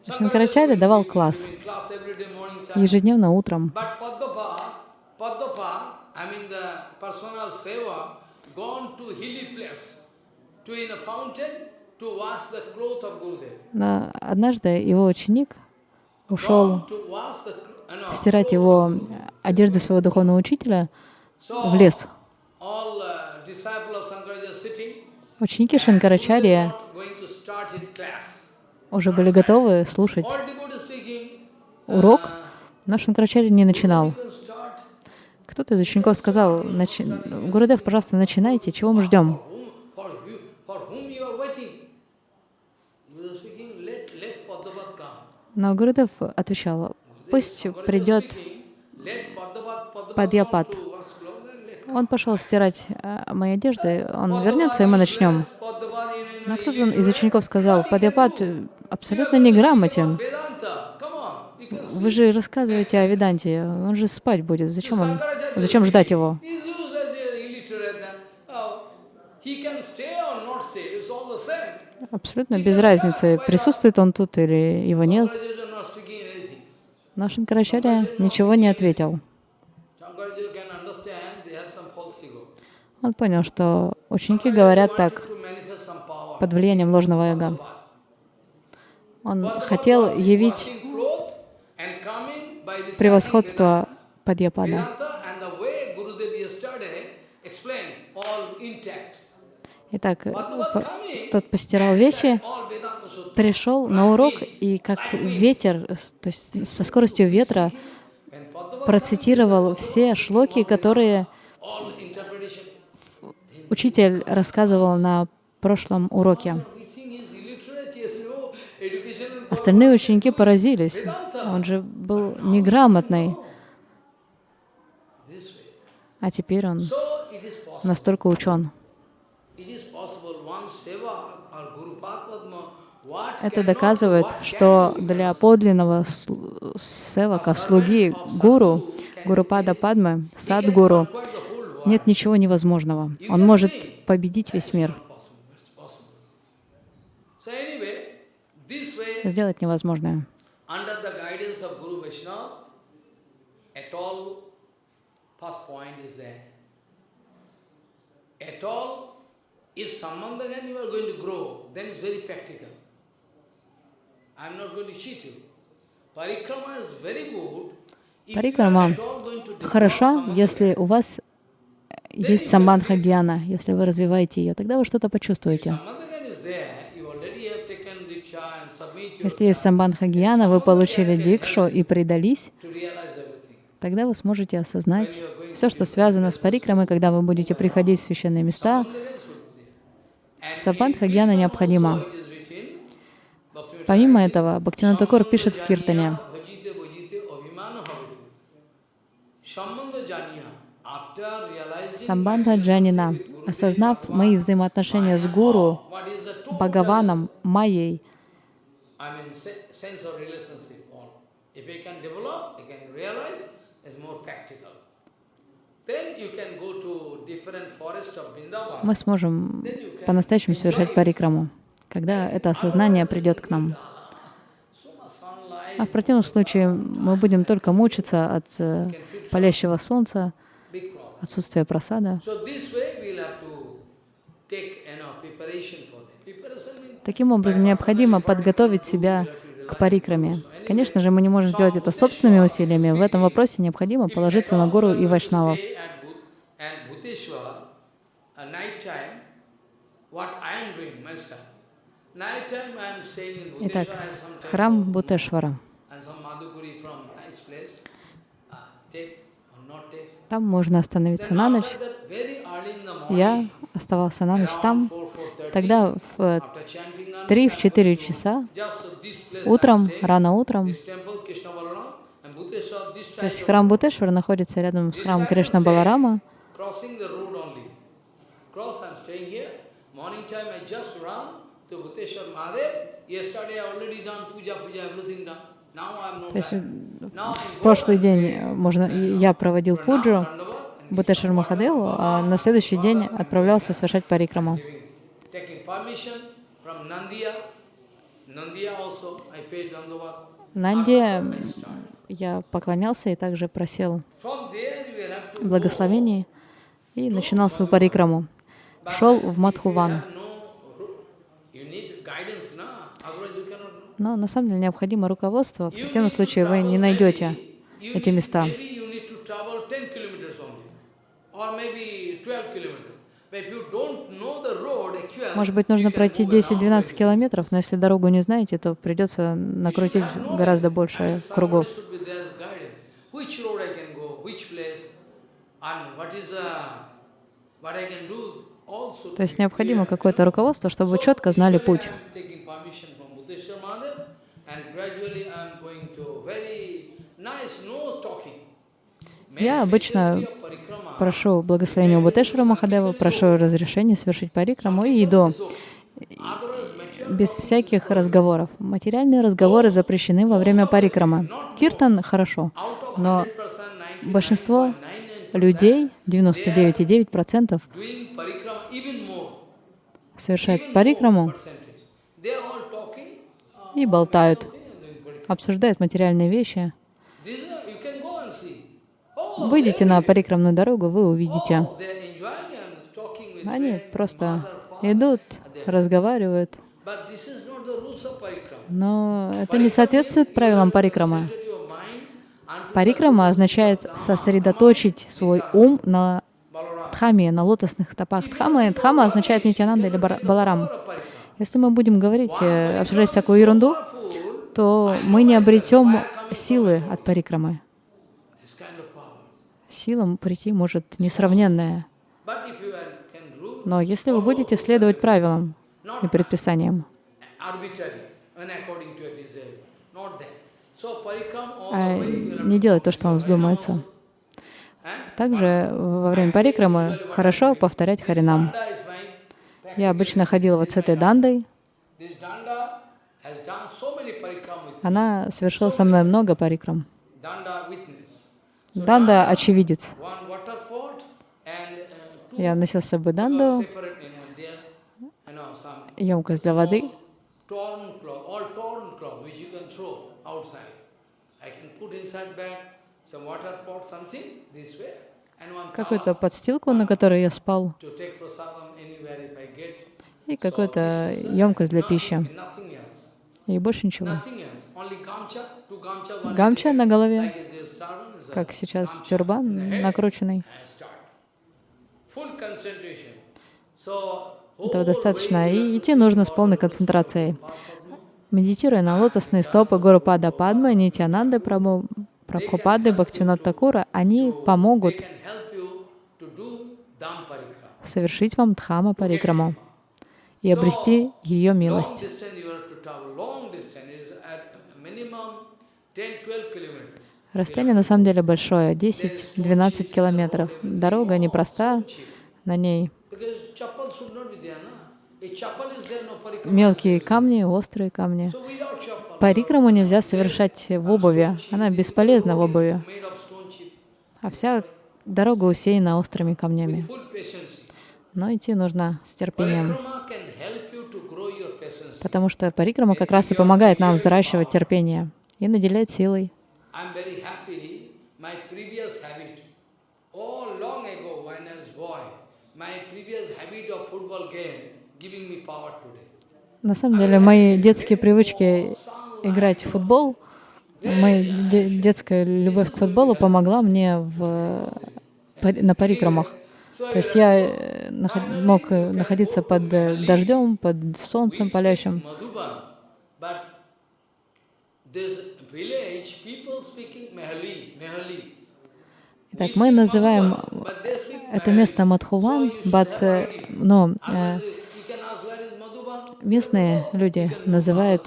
Шанкарачарья давал класс. ежедневно утром. I mean the personal seva, gone to hilly place, to in a fountain, to wash the cloth of Gurudev. Но однажды его ученик ушел стирать его одежды своего духовного учителя в лес. Ученики Шанкарачарья уже были готовы слушать урок, но Шанкарачарья не начинал. Кто-то из учеников сказал, Начи... Гурудев, пожалуйста, начинайте, чего мы ждем? Но Гурудев отвечал, пусть придет Падьяпад. Он пошел стирать э, мои одежды, он вернется, и мы начнем. Но кто-то из учеников сказал, Падьяпад абсолютно неграмотен. Вы же рассказываете о Веданте, он же спать будет. Зачем, он, зачем ждать его? Абсолютно без разницы, присутствует он тут или его нет. Но Шанкарачарья ничего не ответил. Он понял, что ученики говорят так, под влиянием ложного эго. Он хотел явить превосходство Падьяпада. Итак, тот постирал вещи, пришел на урок и как ветер, то есть со скоростью ветра процитировал все шлоки, которые учитель рассказывал на прошлом уроке. Остальные ученики поразились. Он же был неграмотный. А теперь он настолько учен. Это доказывает, что для подлинного севака, слуги гуру, Гурупада Падмы, Садгуру, нет ничего невозможного. Он может победить весь мир. сделать невозможное. if Sambandha Gyan you are going to grow, then it's very practical. I am not going to cheat you. Parikrama is very good Парикрама хороша, если у вас есть самбандха гьяна, если вы развиваете ее, тогда вы что-то почувствуете. Если есть самбандха гьяна, вы получили дикшу и предались, тогда вы сможете осознать все, что связано с парикрамой, когда вы будете приходить в священные места. Самбандха гьяна необходима. Помимо этого, Бхактивinoda Такур пишет в Киртане, Самбандха Джанина, осознав мои взаимоотношения с Гуру, Бхагаваном, Майей, мы сможем по-настоящему совершать парикраму, когда это осознание придет к нам. А в противном случае мы будем только мучиться от э, палящего солнца, отсутствия просада. Таким образом, необходимо подготовить себя к парикраме. Конечно же, мы не можем сделать это собственными усилиями. В этом вопросе необходимо положиться на гору и вайшнавов. Итак, храм Бутешвара. Там можно остановиться на ночь. Я оставался на ночь там. Тогда в 3-4 часа утром, рано утром, то есть храм Бутешвара находится рядом с храмом Кришна Баларама. То есть в прошлый день можно, я проводил пуджу Бутешвар Махадеву, а на следующий день отправлялся совершать парикраму. Нанде я поклонялся и также просил благословений и начинал свою парикраму. Шел в Мадхуван. Но на самом деле необходимо руководство. В противном случае вы не найдете эти места. Может быть, нужно пройти 10-12 километров, но если дорогу не знаете, то придется накрутить гораздо больше кругов. То есть необходимо какое-то руководство, чтобы вы четко знали путь. Я обычно прошу благословения Бутешвара Махадева, прошу разрешения совершить парикраму и иду. Без всяких разговоров. Материальные разговоры запрещены во время парикрама. Киртан — хорошо, но большинство людей, 99,9%, совершают парикраму и болтают, обсуждают материальные вещи. Выйдите на парикрамную дорогу, вы увидите. Они просто идут, разговаривают. Но это не соответствует правилам парикрамы. Парикрама означает сосредоточить свой ум на дхаме, на лотосных стопах дхамы. Дхама означает Нитянанда или Баларам. Если мы будем говорить, э, обсуждать всякую ерунду, то мы не обретем силы от парикрамы силам прийти может несравненное. Но если вы будете следовать правилам и предписаниям, а не делать то, что вам вздумается, также во время парикрамы хорошо повторять харинам. Я обычно ходила вот с этой дандой. Она совершила со мной много парикрам. Данда — очевидец. Я носил с собой данду, емкость для воды, какую-то подстилку, на которой я спал, и какую-то емкость для пищи. И больше ничего. Гамча на голове, как сейчас тюрбан накрученный. Этого достаточно. И идти нужно с полной концентрацией. Медитируя на лотосные стопы Гуру Пада Падмы, Нитянанды Прабhu, Прабхупады, Бхактинат Такура, они помогут совершить вам Дхама Парикраму и обрести ее милость. Расстояние на самом деле большое, 10-12 километров. Дорога непроста, на ней мелкие камни, острые камни. Парикраму нельзя совершать в обуви, она бесполезна в обуви. А вся дорога усеяна острыми камнями. Но идти нужно с терпением. Потому что парикрама как раз и помогает нам взращивать терпение и наделяет силой. На самом деле, мои детские привычки играть в футбол, моя детская любовь к футболу помогла мне в, на парикрамах. То есть я э, мог э, находиться под э, дождем, под солнцем палящим. Итак, мы называем это место Мадхуван, but, но местные люди называют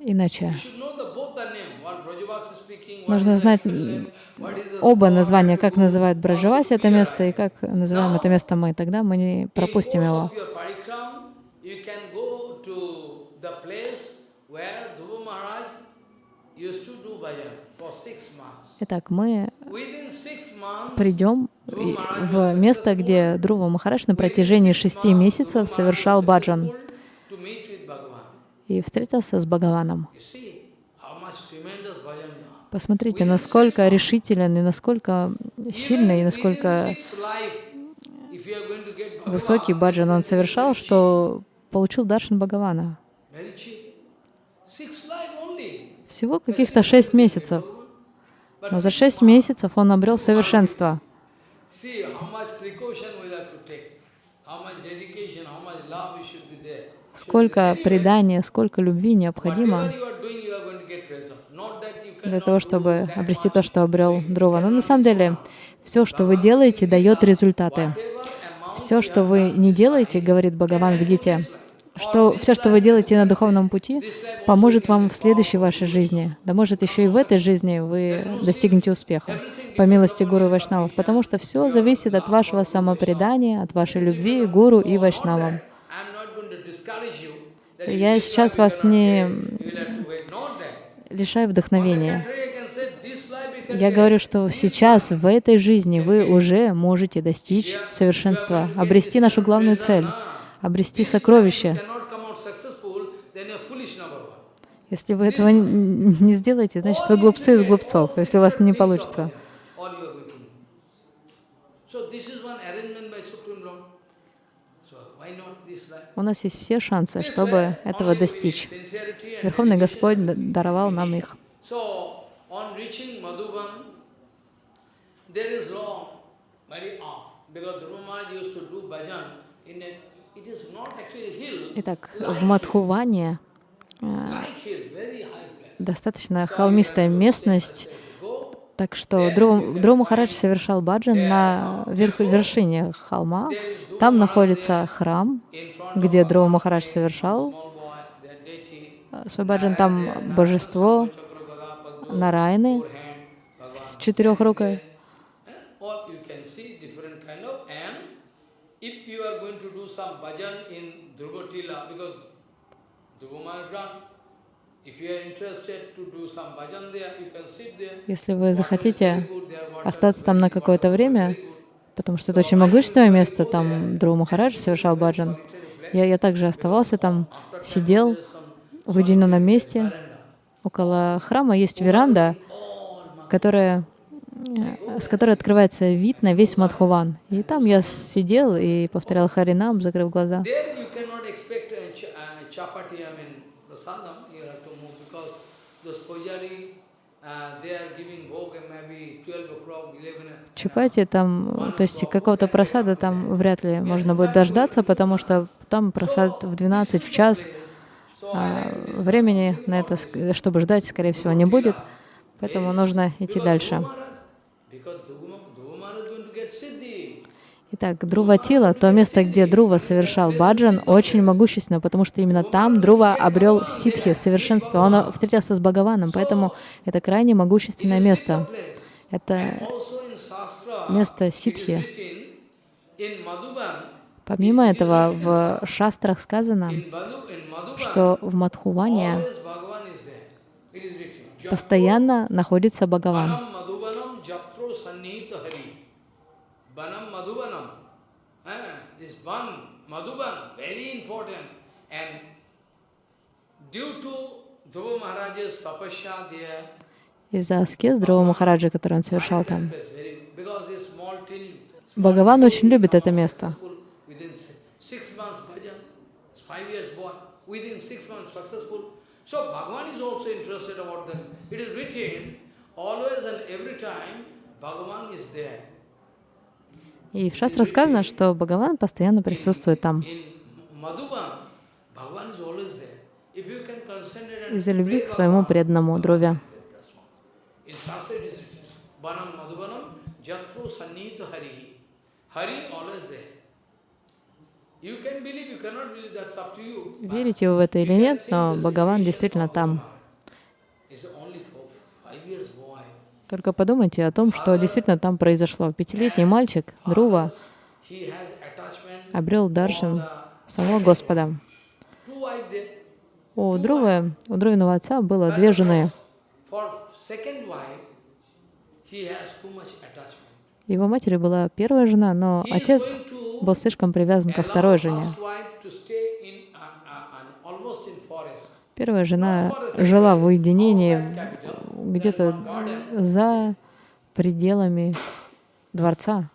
иначе. Нужно знать оба названия, как называют Браджаваси это место и как называем это место мы. Тогда мы не пропустим его. Итак, мы придем в место, где Друва Махарадж на протяжении шести месяцев совершал баджан и встретился с Бхагаваном. Посмотрите, насколько решителен и насколько сильный, и насколько высокий баджан он совершал, что получил даршан Бхагавана. Всего каких-то шесть месяцев. Но за шесть месяцев он обрел совершенство. Сколько предания, сколько любви необходимо для того, чтобы обрести то, что обрел Дрова. Но на самом деле все, что вы делаете, дает результаты. Все, что вы не делаете, говорит Бхагаван в Гите, что все, что вы делаете на духовном пути, поможет вам в следующей вашей жизни. Да может еще и в этой жизни вы достигнете успеха, по милости Гуру и Вайшнавов, потому что все зависит от вашего самопредания, от вашей любви Гуру и Вайшнавам. Я сейчас вас не лишаю вдохновения. Я говорю, что сейчас, в этой жизни, вы уже можете достичь совершенства, обрести нашу главную цель, обрести сокровище. Если вы этого не сделаете, значит, вы глупцы из глупцов, если у вас не получится. У нас есть все шансы, чтобы этого достичь. Верховный Господь даровал нам их. Итак, в Мадхуване э, достаточно холмистая местность, так что Дру Махарадж совершал баджан на верх, вершине холма. Там находится храм, где Дру Махарадж совершал свой баджан. Там божество Нарайны с четырехрукой. Если вы захотите остаться там на какое-то время, потому что это очень могущественное место, там Дру Махарадж совершал баджан, я, я также оставался там, сидел в уединенном месте. Около храма есть веранда, которая, с которой открывается вид на весь Мадхуван. И там я сидел и повторял Харинам, закрыв глаза. Чапати там, то есть какого-то просада там вряд ли можно будет дождаться, потому что там просад в 12 в час. А времени на это, чтобы ждать, скорее всего, не будет. Поэтому нужно идти дальше. Итак, Друва Тила, то место, где Друва совершал баджан, очень могущественно, потому что именно там Друва обрел ситхи, совершенство. Он встретился с Бхагаваном, поэтому это крайне могущественное место. Это место ситхи. Помимо этого, в шастрах сказано, что в Мадхуване постоянно находится Бхагаван. Из-за аскез Дрова Махараджа, который он совершал там. Бхагаван очень любит это место. So Bhagavan is also interested about them. It is written, always and every time, Bhagavan is there. И в шастрах сказано, что Бхагаван постоянно присутствует там. Из-за любви к своему преданному Друве. Верите вы в это или нет, но Бхагаван действительно там. Только подумайте о том, что действительно там произошло. Пятилетний мальчик, Друва, обрел даршин самого Господа. У Друвы, у Друвиного отца было две жены. Его матери была первая жена, но отец был слишком привязан ко второй жене. Первая жена жила в уединении где-то за пределами дворца.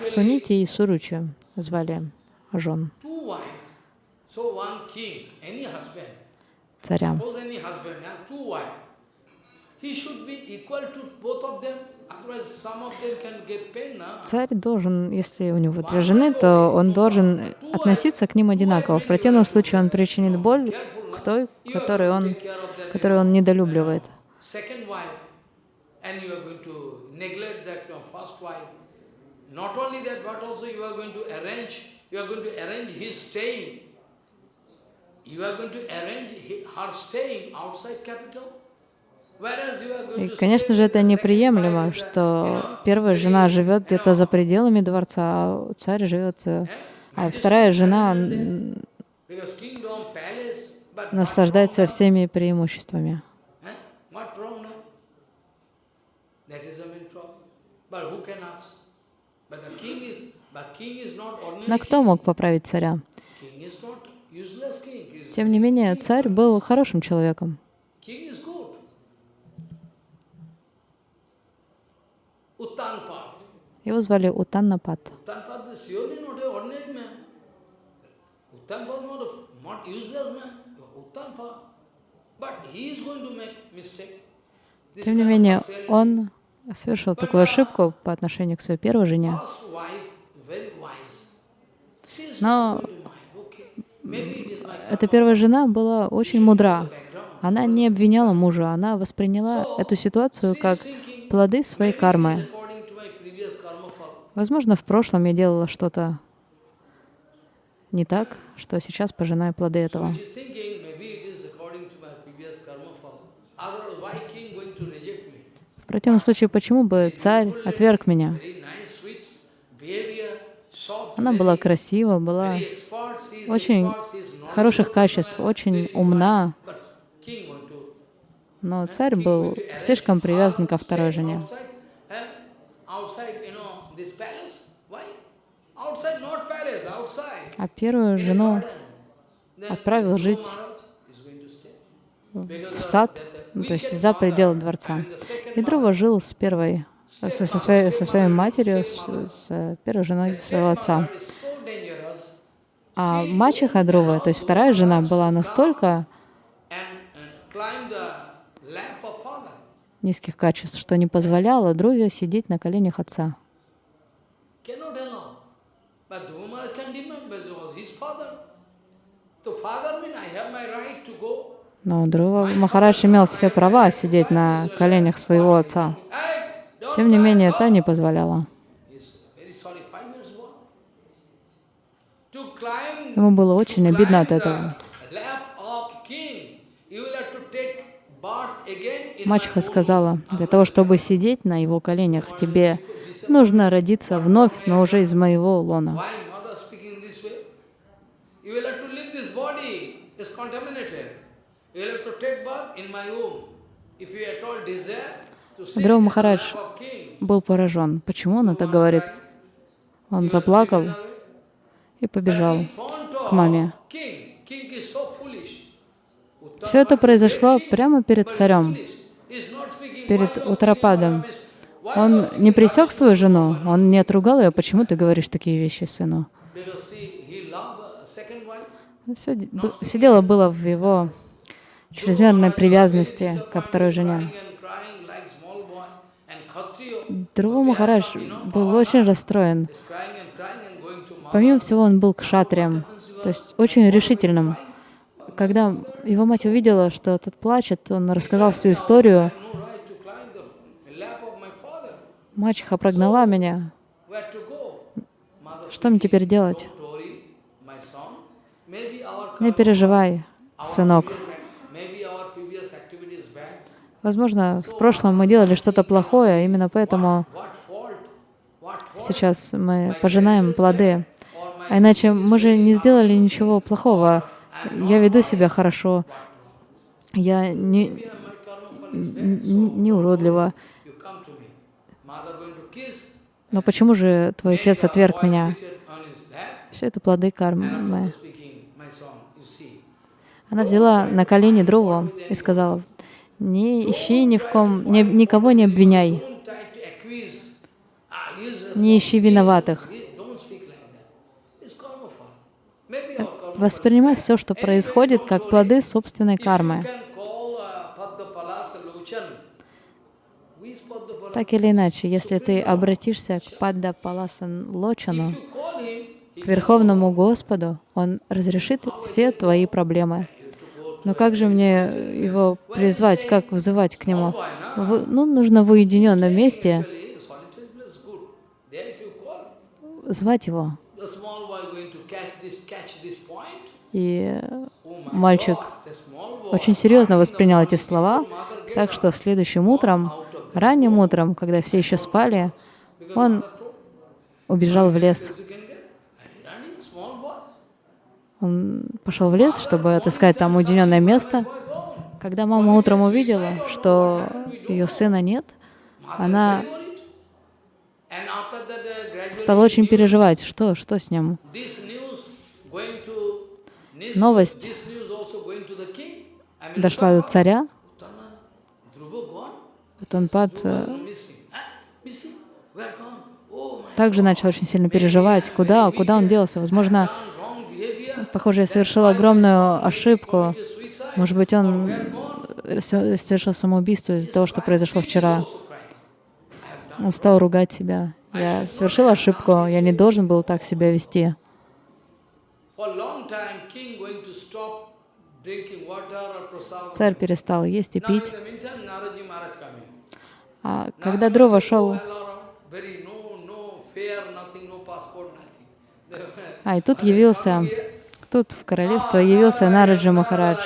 Сунити и Суручи. Звали жен. Царя. Царь должен, если у него две жены, то он должен относиться к ним одинаково. В противном случае он причинит боль к той, которую он, которую он недолюбливает. Not only that, but also you are going to arrange, you are going to arrange his staying. You are going to arrange her staying outside capital. И, конечно же, это неприемлемо, что первая жена живет где-то за пределами дворца, а царь живет, э, а вторая жена наслаждается всеми преимуществами. Но кто мог поправить царя? Тем не менее, царь был хорошим человеком. Его звали Утаннапат. Тем не менее, он совершил такую ошибку по отношению к своей первой жене. Но эта первая жена была очень мудра. Она не обвиняла мужа, она восприняла эту ситуацию как плоды своей кармы. Возможно, в прошлом я делала что-то не так, что сейчас пожинаю плоды этого. В противном случае, почему бы царь отверг меня? Она была красива, была очень хороших качеств, очень умна, но царь был слишком привязан ко второй жене. А первую жену отправил жить в сад, ну, то есть за пределы дворца. И Дрова жил с первой, со, со, своей, со своей матерью, с, с первой женой своего отца. А мачеха Друва, то есть вторая жена, была настолько низких качеств, что не позволяла Друве сидеть на коленях отца. Но Друва Махарадж имел все права сидеть на коленях своего отца. Тем не менее, та не позволяла. Ему было очень обидно от этого. Мачеха сказала, для того, чтобы сидеть на его коленях, тебе нужно родиться вновь, но уже из моего лона. Дрова Махарадж был поражен. Почему он это говорит? Он заплакал и побежал к маме. Все это произошло прямо перед царем, перед Утрападом. Он не пресек свою жену, он не отругал ее. Почему ты говоришь такие вещи сыну? Все, все дело было в его чрезмерной привязанности ко второй жене. Друва Махарадж был очень расстроен. Помимо всего, он был кшатрием, то есть очень решительным. Когда его мать увидела, что тот плачет, он рассказал всю историю. Мачеха прогнала меня. Что мне теперь делать? Не переживай, сынок. Возможно, в прошлом мы делали что-то плохое, именно поэтому сейчас мы пожинаем плоды. А иначе мы же не сделали ничего плохого. Я веду себя хорошо. Я не, не, уродлива. Но почему же твой отец отверг меня? Все это плоды кармы. Она взяла на колени Друву и сказала, не ищи ни в ком, ни, никого не обвиняй, не ищи виноватых. Воспринимай все, что происходит, как плоды собственной кармы. Так или иначе, если ты обратишься к Падда Паласан Лочану, к Верховному Господу, Он разрешит все твои проблемы. Но как же мне его призвать, как вызывать к нему? В, ну, нужно в уединенном месте звать его. И мальчик очень серьезно воспринял эти слова, так что следующим утром, ранним утром, когда все еще спали, он убежал в лес. Он пошел в лес, чтобы отыскать там уединенное место. Когда мама утром увидела, что ее сына нет, она стала очень переживать, что, что с ним. Новость дошла до царя. Утанпад э, также начал очень сильно переживать, куда, куда он делся. Возможно, Похоже, я совершил огромную ошибку. Может быть, он совершил самоубийство из-за того, что произошло вчера. Он стал ругать себя. Я совершил ошибку, я не должен был так себя вести. Царь перестал есть и пить. А когда Дрова шел а и тут явился, тут в королевство явился Нараджа Махарадж.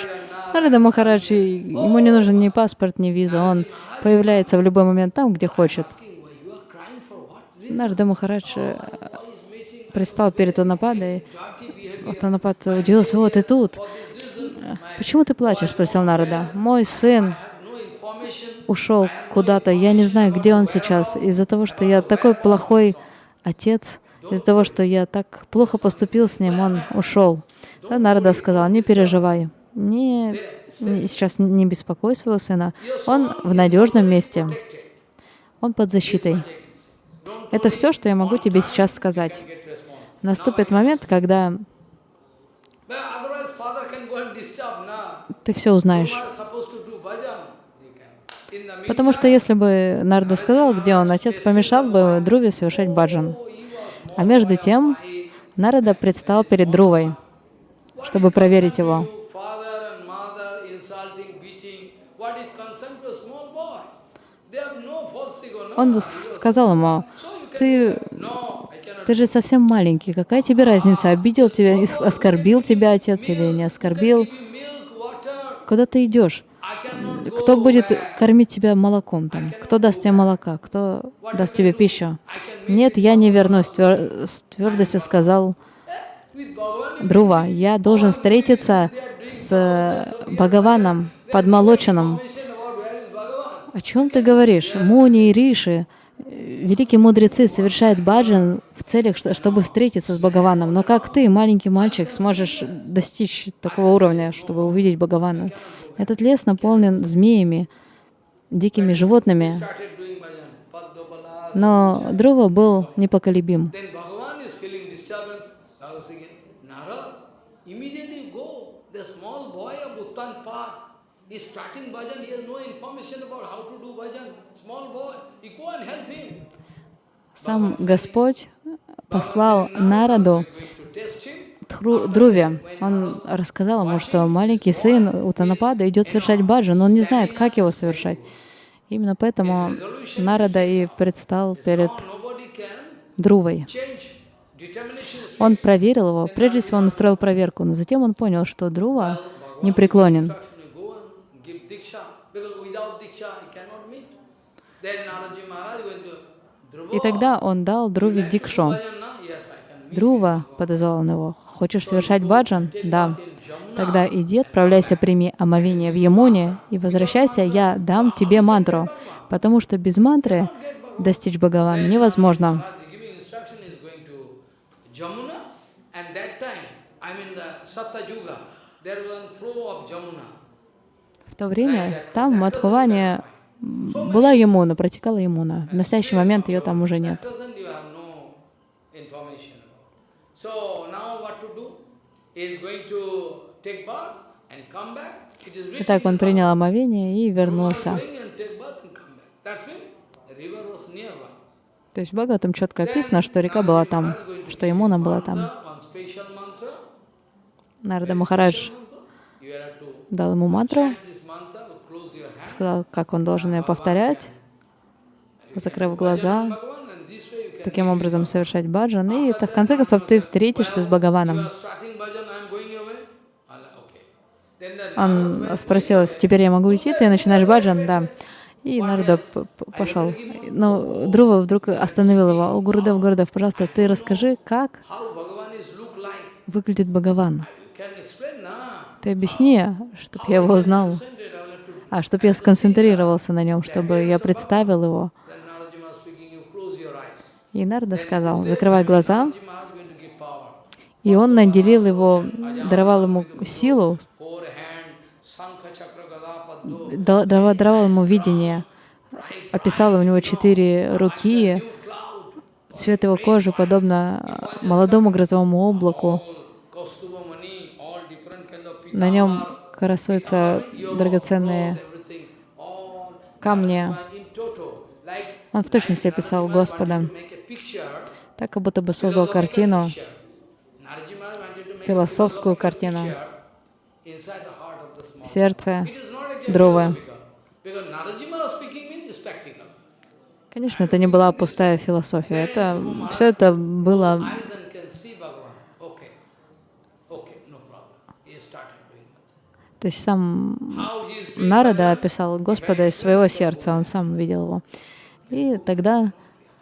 Нарада Махарадж, ему не нужен ни паспорт, ни виза, он появляется в любой момент там, где хочет. Нарада Махарадж э, предстал перед Танападой. Танапад удивился, вот ты тут. «Почему ты плачешь?» — спросил Нарада. «Мой сын ушел куда-то, я не знаю, где он сейчас, из-за того, что я такой плохой отец, из-за того, что я так плохо поступил с ним, он ушел. Да, Нарада сказал, не переживай, не, не, сейчас не беспокой своего сына, он в надежном месте, он под защитой. Это все, что я могу тебе сейчас сказать. Наступит момент, когда ты все узнаешь. Потому что если бы Нарда сказал, где он, отец помешал бы Друве совершать баджан. oh, А между тем Нарада предстал перед Друвой, чтобы проверить его. Он сказал ему, ты. Ты же совсем маленький, какая тебе разница, обидел тебя, оскорбил тебя отец или не оскорбил? Куда ты идешь? Кто будет кормить тебя молоком там? Кто даст тебе молока? Кто даст тебе пищу? Нет, я не вернусь, твер- с твердостью сказал. Друва. Я должен встретиться с Бхагаваном, подмолоченным. О чем ты говоришь? Муни и Риши, э, великие мудрецы, совершают баджан в целях, что- чтобы встретиться с Бхагаваном. Но как ты, маленький мальчик, сможешь достичь такого уровня, чтобы увидеть Бхагавана? Этот лес наполнен змеями, дикими животными. Но Друва был непоколебим. Then Bhagavan is feeling disturbance. I was thinking, Narad, immediately go. The small boy of Uttan Is starting bhajan. He has no information about how to do bhajan. Small boy, you go and help him. Сам Господь послал Нараду Друве. Он рассказал ему, что маленький сын Утанапада идет совершать баджан, но он не знает, как его совершать. Именно поэтому Нарада и предстал перед Друвой. Он проверил его. Прежде всего он устроил проверку, но затем он понял, что Друва непреклонен. instruction. Give diksha. Because without diksha, you cannot meet. Then Naraji Maharaj going to. И тогда он дал Друве meet. Друва подозвал он его. «Хочешь совершать баджан?» «Да». «Тогда иди, отправляйся, прими омовение в Ямуне и возвращайся, я дам тебе мантру, потому что без мантры достичь Бхагавана невозможно». There was a flow of Jamuna. В то время там Мадхуване была Ямуна, протекала Ямуна. В настоящий момент ее там уже нет. Итак, он принял омовение и вернулся. То есть в Бхагаватам четко описано, что река была там, что Ямуна была там. Нарада Махарадж дал ему мантру, сказал, как он должен ее повторять, закрыв глаза, таким образом совершать баджан, и это, в конце концов ты встретишься с Бхагаваном. Он спросил, теперь я могу идти, ты начинаешь баджан? Да. И Нарда пошел. Но Друва вдруг остановил его. О, Гурудев, Гурудев, пожалуйста, ты расскажи, как выглядит Бхагаван. Ты объясни, чтобы я его узнал, а чтобы я сконцентрировался на нем, чтобы я представил его. И Нарда сказал, закрывай глаза, и он наделил его, даровал ему силу, даровал ему видение, описал у него четыре руки, цвет его кожи подобно э, молодому грозовому облаку. На нем красуются драгоценные Like Он в точности описал Господа, так как будто бы создал картину, философскую картину в сердце Друвы. Конечно, это не была пустая философия. Это все это было Eyes and can see Bhagavan. Okay. Okay, no problem. He started doing that. То есть сам Нарада описал Господа из своего сердца, он сам видел его. И тогда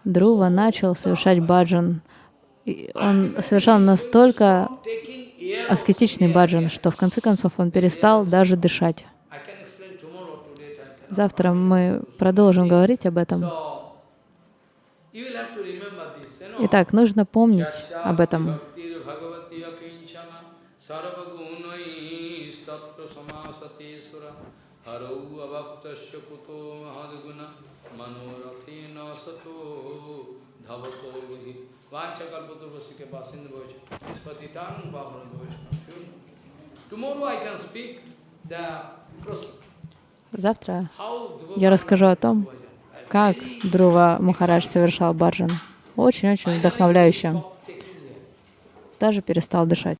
Друва начал совершать баджан. И он совершал настолько аскетичный баджан, что в конце концов он перестал даже дышать. Завтра мы продолжим говорить об этом. Итак, нужно помнить об этом. Avaptasya Kuto Mahadguna Manorathena Sato Dhavato Vihi Vancha Kalpaturvasike Basindu Bhoja Patitang Bhavana Bhoja Tomorrow I can speak the process. Завтра я расскажу о том, как Друва Махарадж совершал баджан. Очень-очень вдохновляюще. Даже перестал дышать.